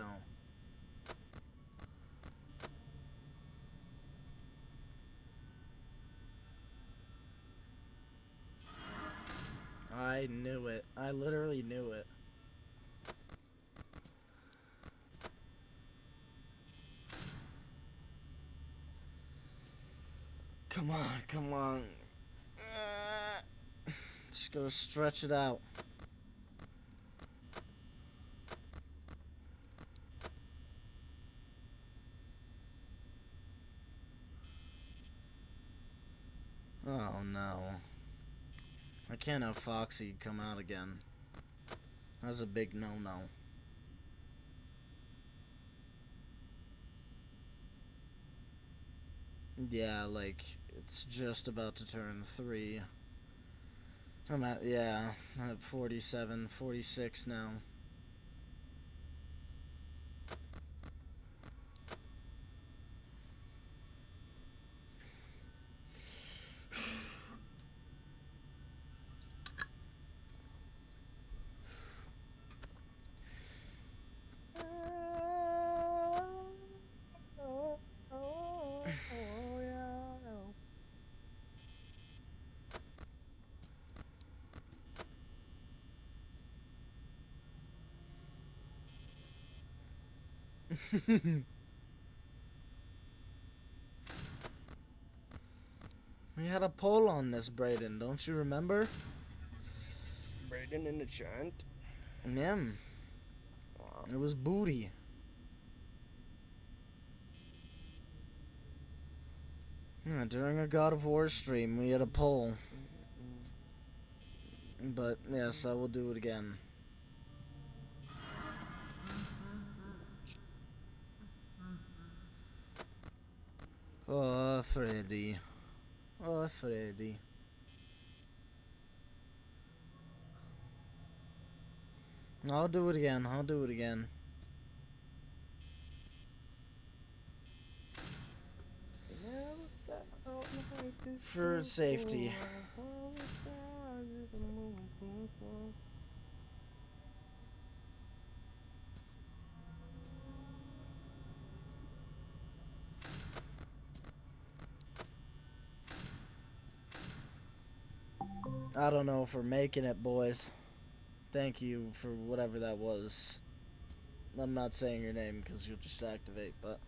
I knew it. I literally knew it. Come on, come on. (sighs) Just gotta stretch it out. Oh no. I can't have Foxy come out again. That's a big no no. Yeah, like, it's just about to turn three. I'm at, yeah, I'm at 47, 46 now. Oh, oh, oh, yeah. (laughs) we had a poll on this, Brayden, don't you remember? Braden in the chant. Yeah, Wow. it was booty. Yeah, during a God of War stream, we had a poll. But yes, I will do it again. Oh, Freddy. Oh, Freddy. I'll do it again. I'll do it again. For safety. I don't know for making it, boys. Thank you for whatever that was. I'm not saying your name because you'll just activate, but.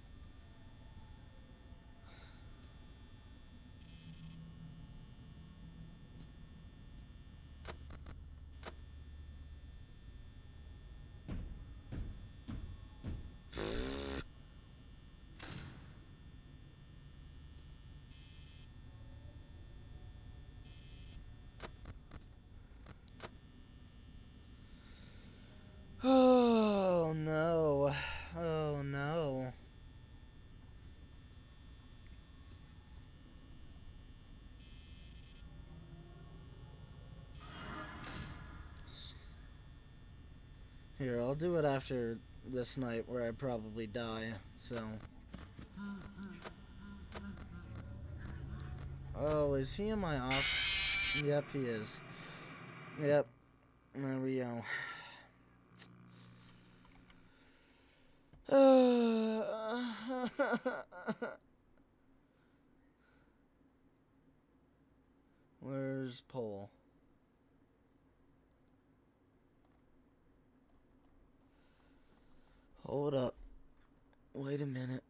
Oh no. Oh no. Here, I'll do it after this night where I probably die, so. Oh, is he in my off? Yep, he is. Yep. There we go. (sighs) Where's Poll? Hold up. Wait a minute.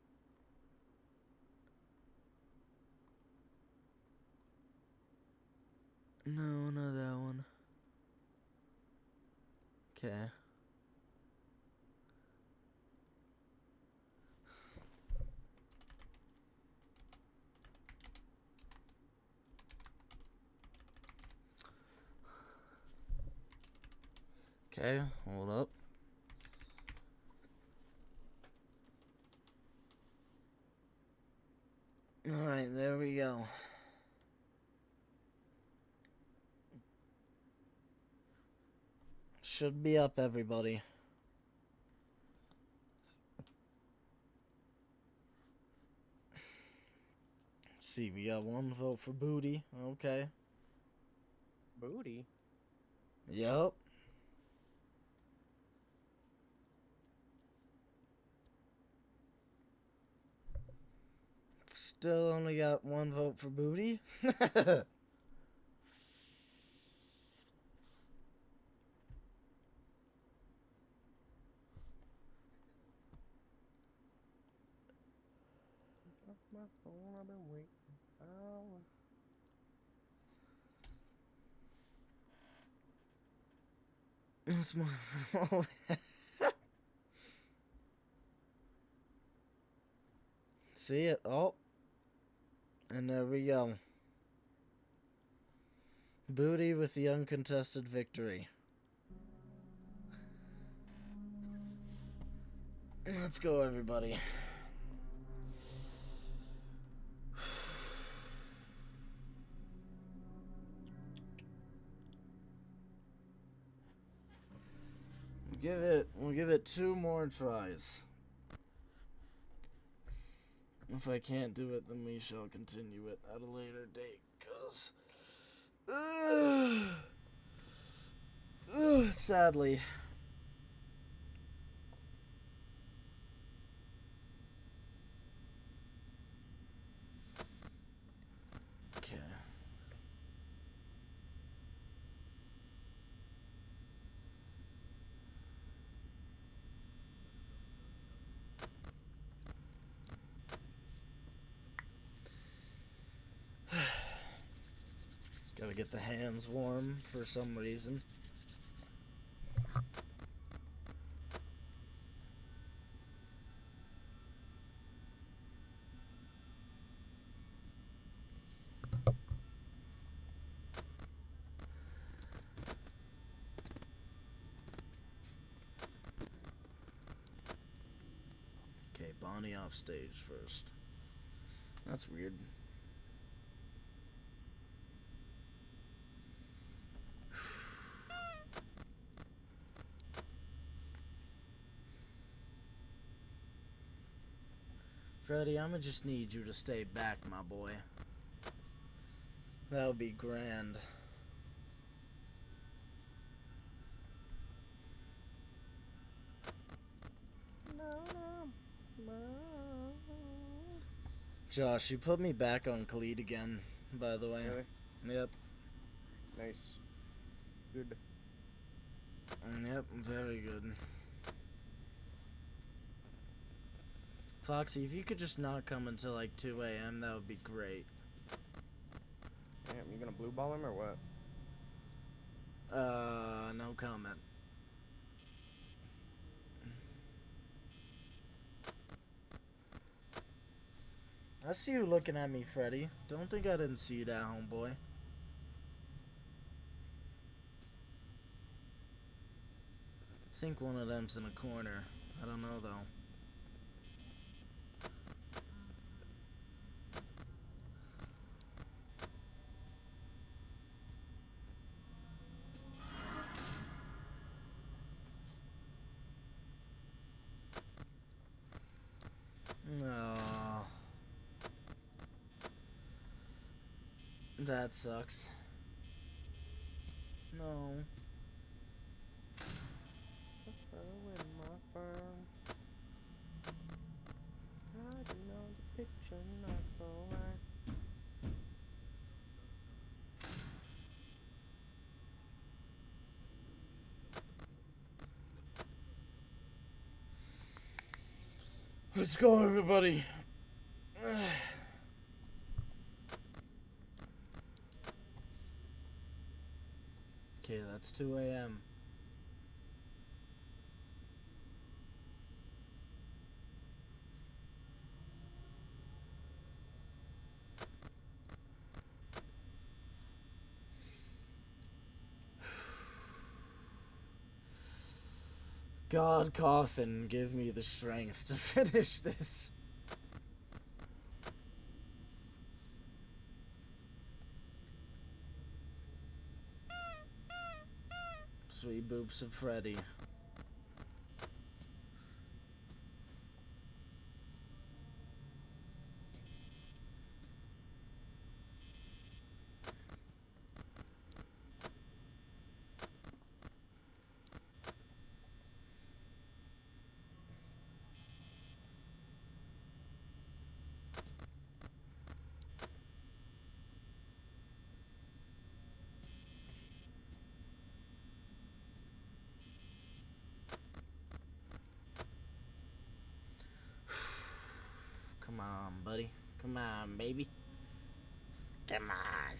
No, not that one. Okay. Okay, hold up. Alright, there we go. Should be up, everybody. see, we got one vote for Booty. Okay. Booty. Yep. Still only got one vote for Booty. (laughs) Off my phone, I've been waiting. Oh. That's my. (laughs) See it? Oh. And there we go. Booty with the uncontested victory. Let's go, everybody. Give it. We'll give it two more tries. If I can't do it, then we shall continue it at a later date. Cause, uh, sadly. Okay. Gotta get the hands warm for some reason. Okay, Bonnie off stage first. That's weird. Freddy, I'ma just need you to stay back, my boy. That would be grand. No, no, no. Josh, you put me back on Khalid again, by the way. Really? Yep. Nice. Good. Mm, Yep, very good. Foxy, if you could just not come until like 2 a.m., that would be great. Damn, you gonna blue ball him or what? Uh, no comment. I see you looking at me, Freddy. Don't think I didn't see you that, homeboy. I think one of them's in a corner. I don't know, though. No. That sucks. No. Let's go, everybody. That's 2 a.m. (sighs) God, Cawthon, give me the strength to (laughs) finish this. Boops of Freddy. Come on, buddy. Come on, baby. Come on.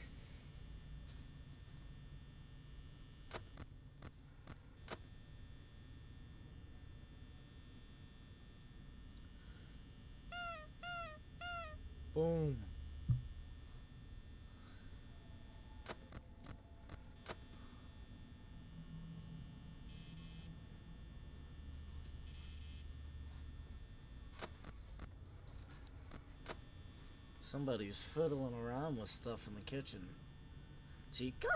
Boom. Somebody's fiddling around with stuff in the kitchen. Chica?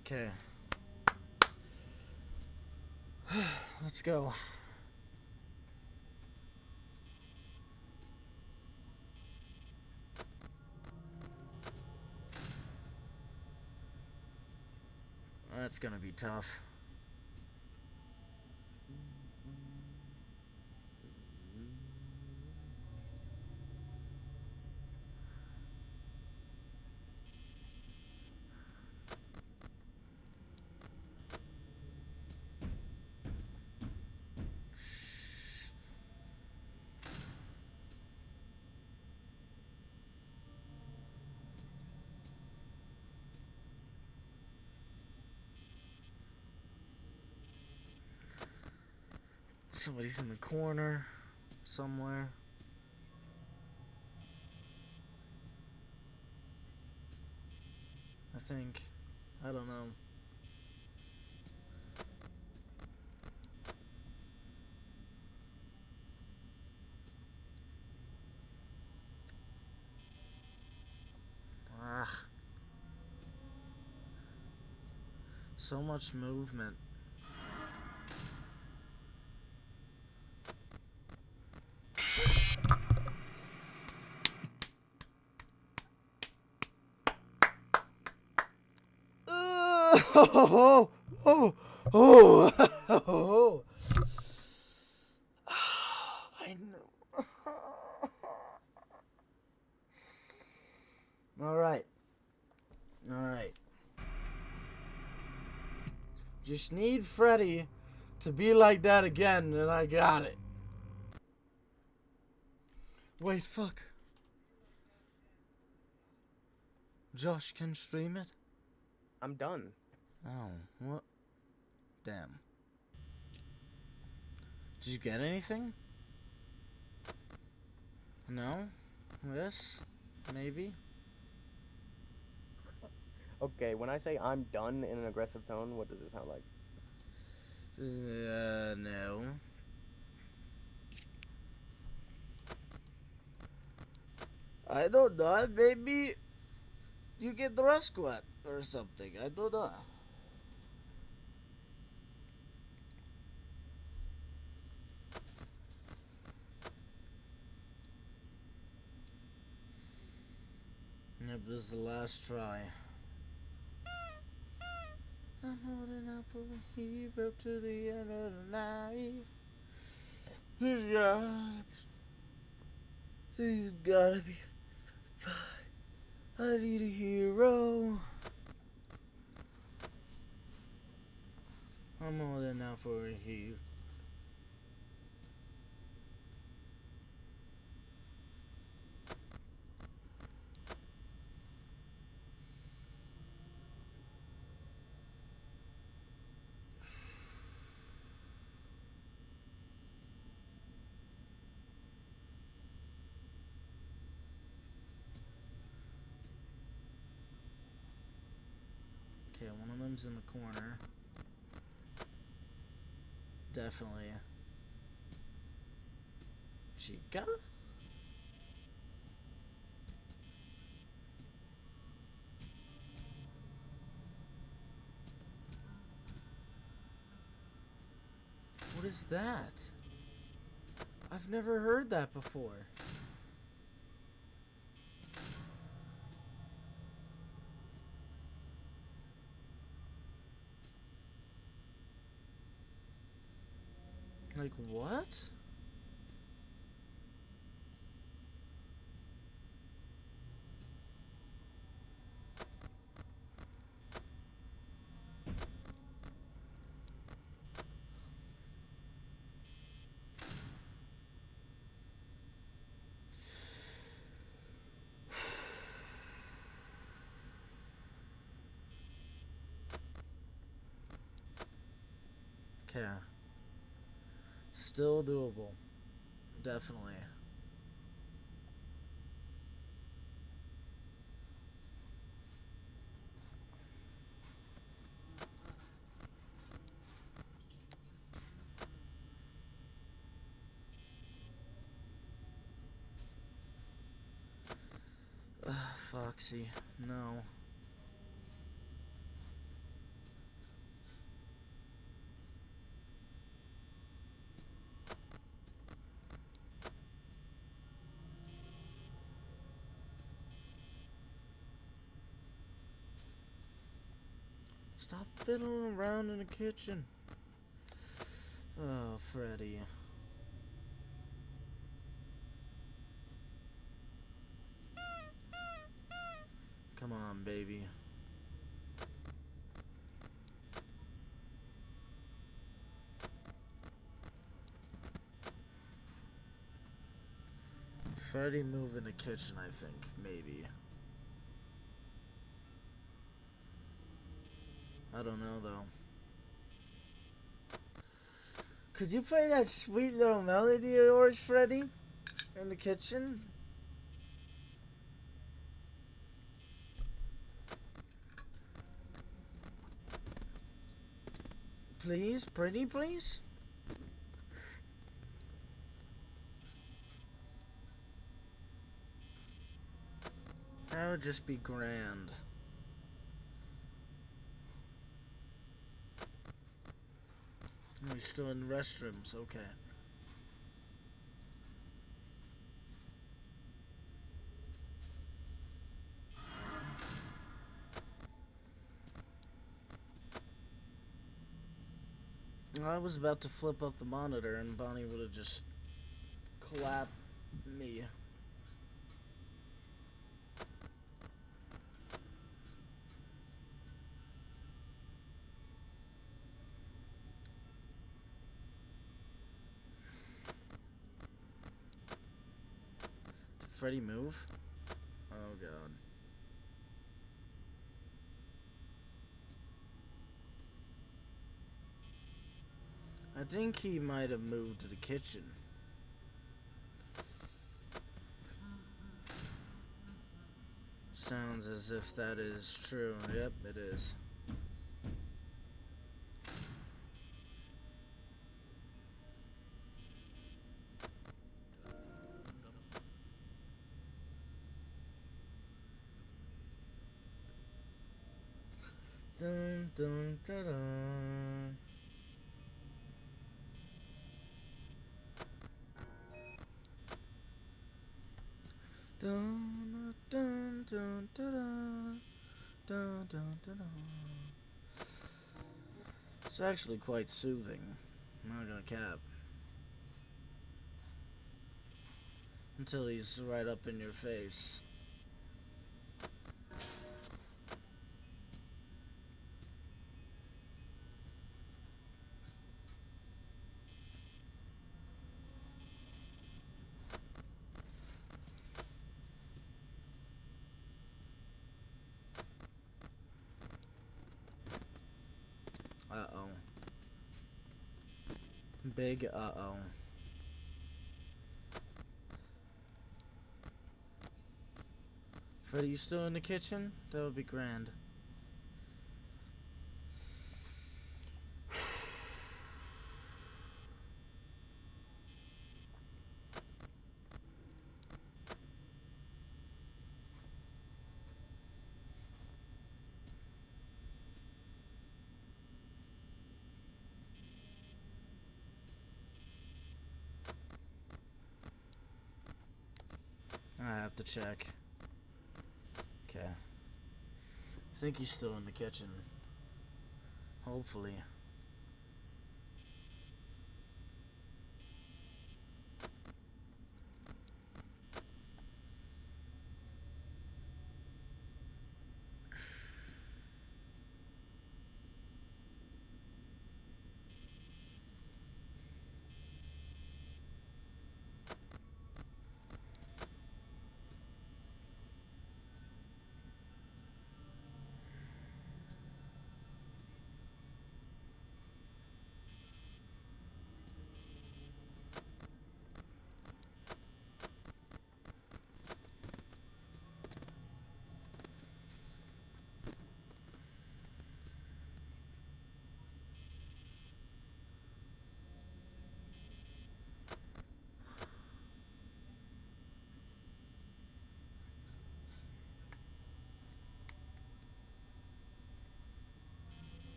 Okay. (sighs) Let's go. That's gonna be tough. Somebody's in the corner somewhere. I think. I don't know. Ah. So much movement. oh, oh, oh, oh. I know. All right. All right. Just need Freddy to be like that again, and I got it. Wait, fuck. Josh can stream it? I'm done. Oh, what? Damn. Did you get anything? No? Yes? Maybe? Okay, when I say I'm done in an aggressive tone, what does it sound like? Uh, no. I don't know. Maybe you get the wet or something. I don't know. Yep, this is the last try. I'm holding out for a hero to the end of the night. He's gotta be, he's gotta be fine. I need a hero. I'm holding out for a hero. Them's in the corner. Definitely. Chica? What is that? I've never heard that before. Like what? (sighs) Okay. Still doable. Definitely. Ugh, Foxy, no. Stop fiddling around in the kitchen. Oh, Freddy. Come on, baby. Freddy move in the kitchen, I think. Maybe. I don't know, though. Could you play that sweet little melody of yours, Freddy? In the kitchen? Please, pretty please? That would just be grand. We're still in restrooms, okay. I was about to flip up the monitor and Bonnie would have just clapped me. Freddy move? Oh god. I think he might have moved to the kitchen. Sounds as if that is true. Yep, it is. It's actually quite soothing. I'm not gonna cap. Until he's right up in your face. Big uh-oh. Freddy, you still in the kitchen? That would be grand. I have to check. Okay. I think he's still in the kitchen. Hopefully.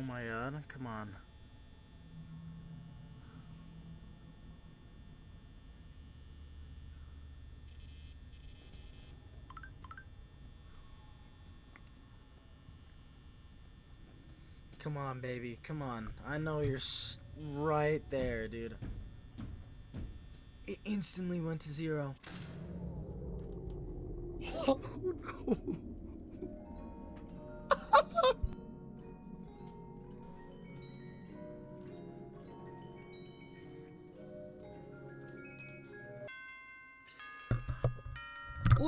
Oh my god, come on. Come on, baby. Come on. I know you're right there, dude. It instantly went to zero. (laughs) Oh no.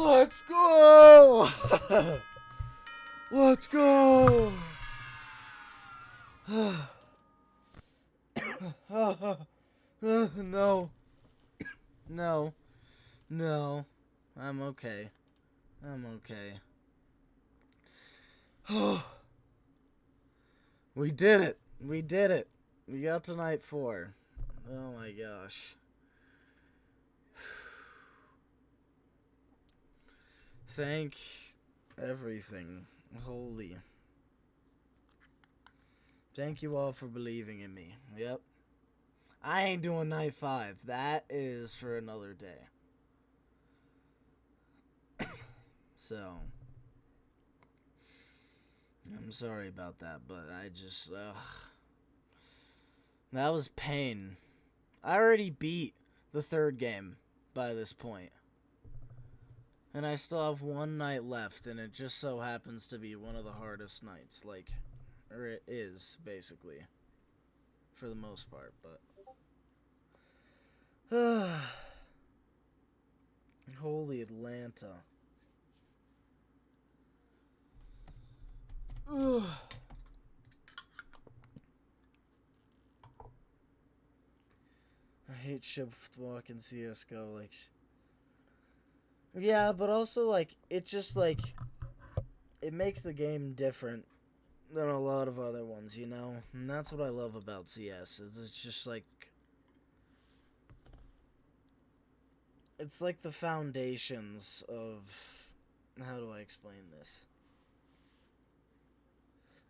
Let's go! (laughs) Let's go! (sighs) no. No. No. I'm okay. I'm okay. (sighs) we did it. We did it. We got to night four. Oh my gosh. Thank everything. Holy. Thank you all for believing in me. Yep. I ain't doing night five. That is for another day. (coughs) so. I'm sorry about that, but I just. Ugh. That was pain. I already beat the third game by this point. And I still have one night left, and it just so happens to be one of the hardest nights. Like, or it is, basically. For the most part, but. (sighs) Holy Atlanta. (sighs) I hate shift walk in CSGO. Like, yeah, but also, like, it just, like, it makes the game different than a lot of other ones, you know? And that's what I love about CS, is it's just, like, it's like the foundations of, how do I explain this?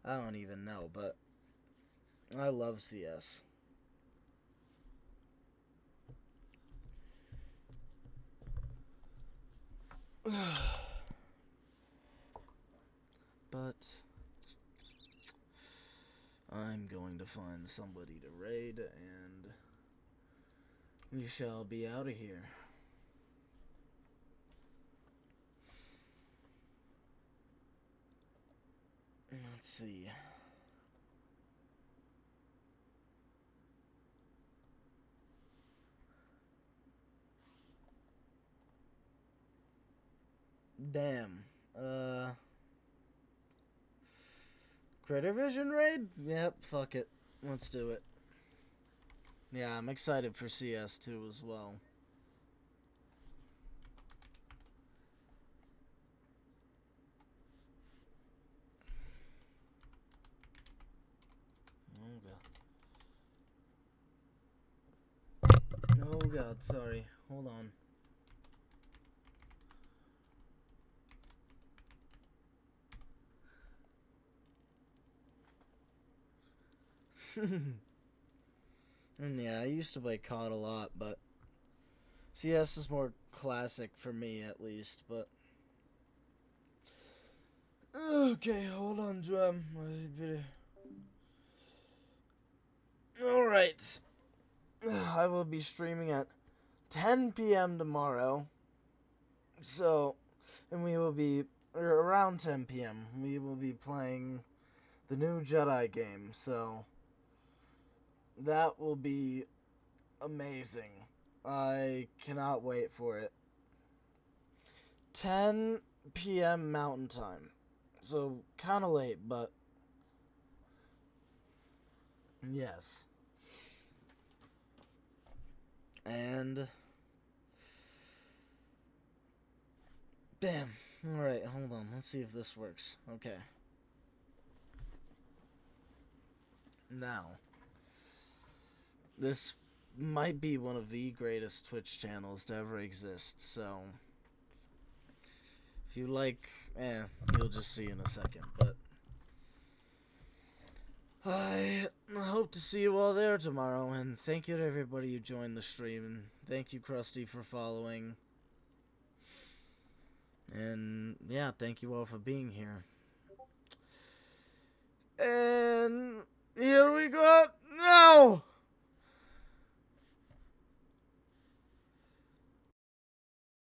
I don't even know, but I love CS. (sighs) but I'm going to find somebody to raid and we shall be out of here. Let's see. Damn. Uh. Critter Vision raid? Yep, fuck it. Let's do it. Yeah, I'm excited for CS2 as well. Oh god, sorry. Hold on. (laughs) and yeah, I used to play COD a lot, but CS is more classic for me at least, but Okay, hold on, drum. Alright. I will be streaming at 10 p.m. tomorrow. So, and we will be er, around 10 p.m. We will be playing the new Jedi game. So, that will be amazing. I cannot wait for it. 10 p.m. Mountain Time. So, kind of late, but yes. And bam. All right, hold on. Let's see if this works. Okay. Now, this might be one of the greatest Twitch channels to ever exist. So, if you like, eh, you'll just see in a second. But I hope to see you all there tomorrow, and thank you to everybody who joined the stream, and thank you, Krusty, for following. And, yeah, thank you all for being here. And here we go now!